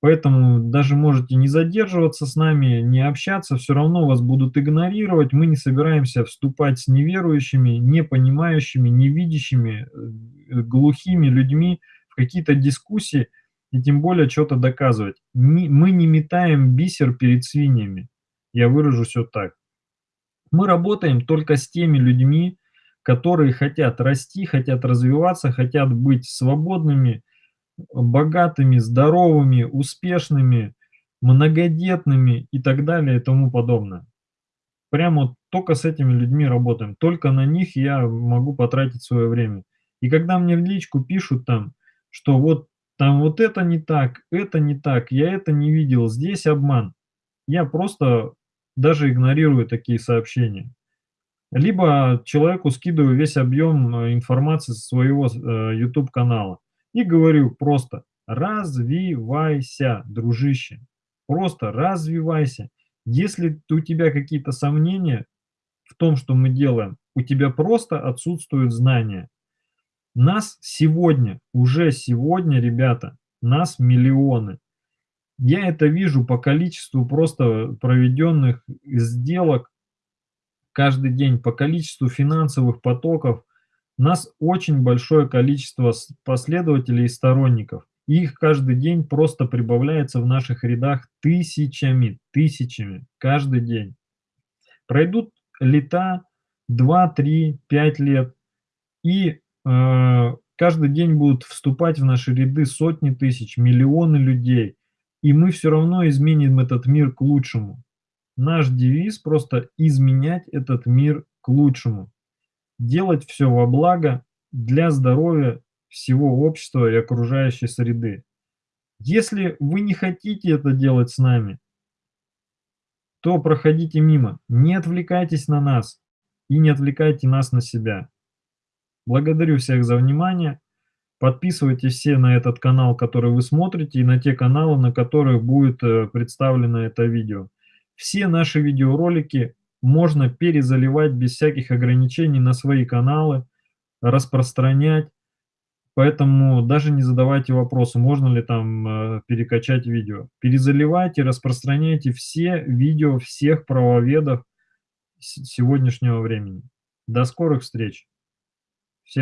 поэтому даже можете не задерживаться с нами, не общаться, все равно вас будут игнорировать. Мы не собираемся вступать с неверующими, не понимающими, не видящими, э, глухими людьми в какие-то дискуссии, и тем более что-то доказывать. Не, мы не метаем бисер перед свиньями. Я выражусь вот так. Мы работаем только с теми людьми, которые хотят расти, хотят развиваться, хотят быть свободными, богатыми, здоровыми, успешными, многодетными и так далее и тому подобное. Прямо только с этими людьми работаем. Только на них я могу потратить свое время. И когда мне в личку пишут там, что вот там вот это не так, это не так, я это не видел, здесь обман. Я просто даже игнорирую такие сообщения. Либо человеку скидываю весь объем э, информации со своего э, YouTube-канала и говорю просто «развивайся, дружище». Просто развивайся. Если у тебя какие-то сомнения в том, что мы делаем, у тебя просто отсутствуют знания. Нас сегодня, уже сегодня, ребята, нас миллионы. Я это вижу по количеству просто проведенных сделок каждый день, по количеству финансовых потоков. Нас очень большое количество последователей и сторонников. Их каждый день просто прибавляется в наших рядах тысячами, тысячами, каждый день. Пройдут лета, 2, 3, 5 лет, и каждый день будут вступать в наши ряды сотни тысяч, миллионы людей, и мы все равно изменим этот мир к лучшему. Наш девиз просто изменять этот мир к лучшему. Делать все во благо для здоровья всего общества и окружающей среды. Если вы не хотите это делать с нами, то проходите мимо, не отвлекайтесь на нас и не отвлекайте нас на себя. Благодарю всех за внимание. Подписывайтесь все на этот канал, который вы смотрите, и на те каналы, на которых будет э, представлено это видео. Все наши видеоролики можно перезаливать без всяких ограничений на свои каналы, распространять. Поэтому даже не задавайте вопросы, можно ли там э, перекачать видео. Перезаливайте, распространяйте все видео всех правоведов сегодняшнего времени. До скорых встреч!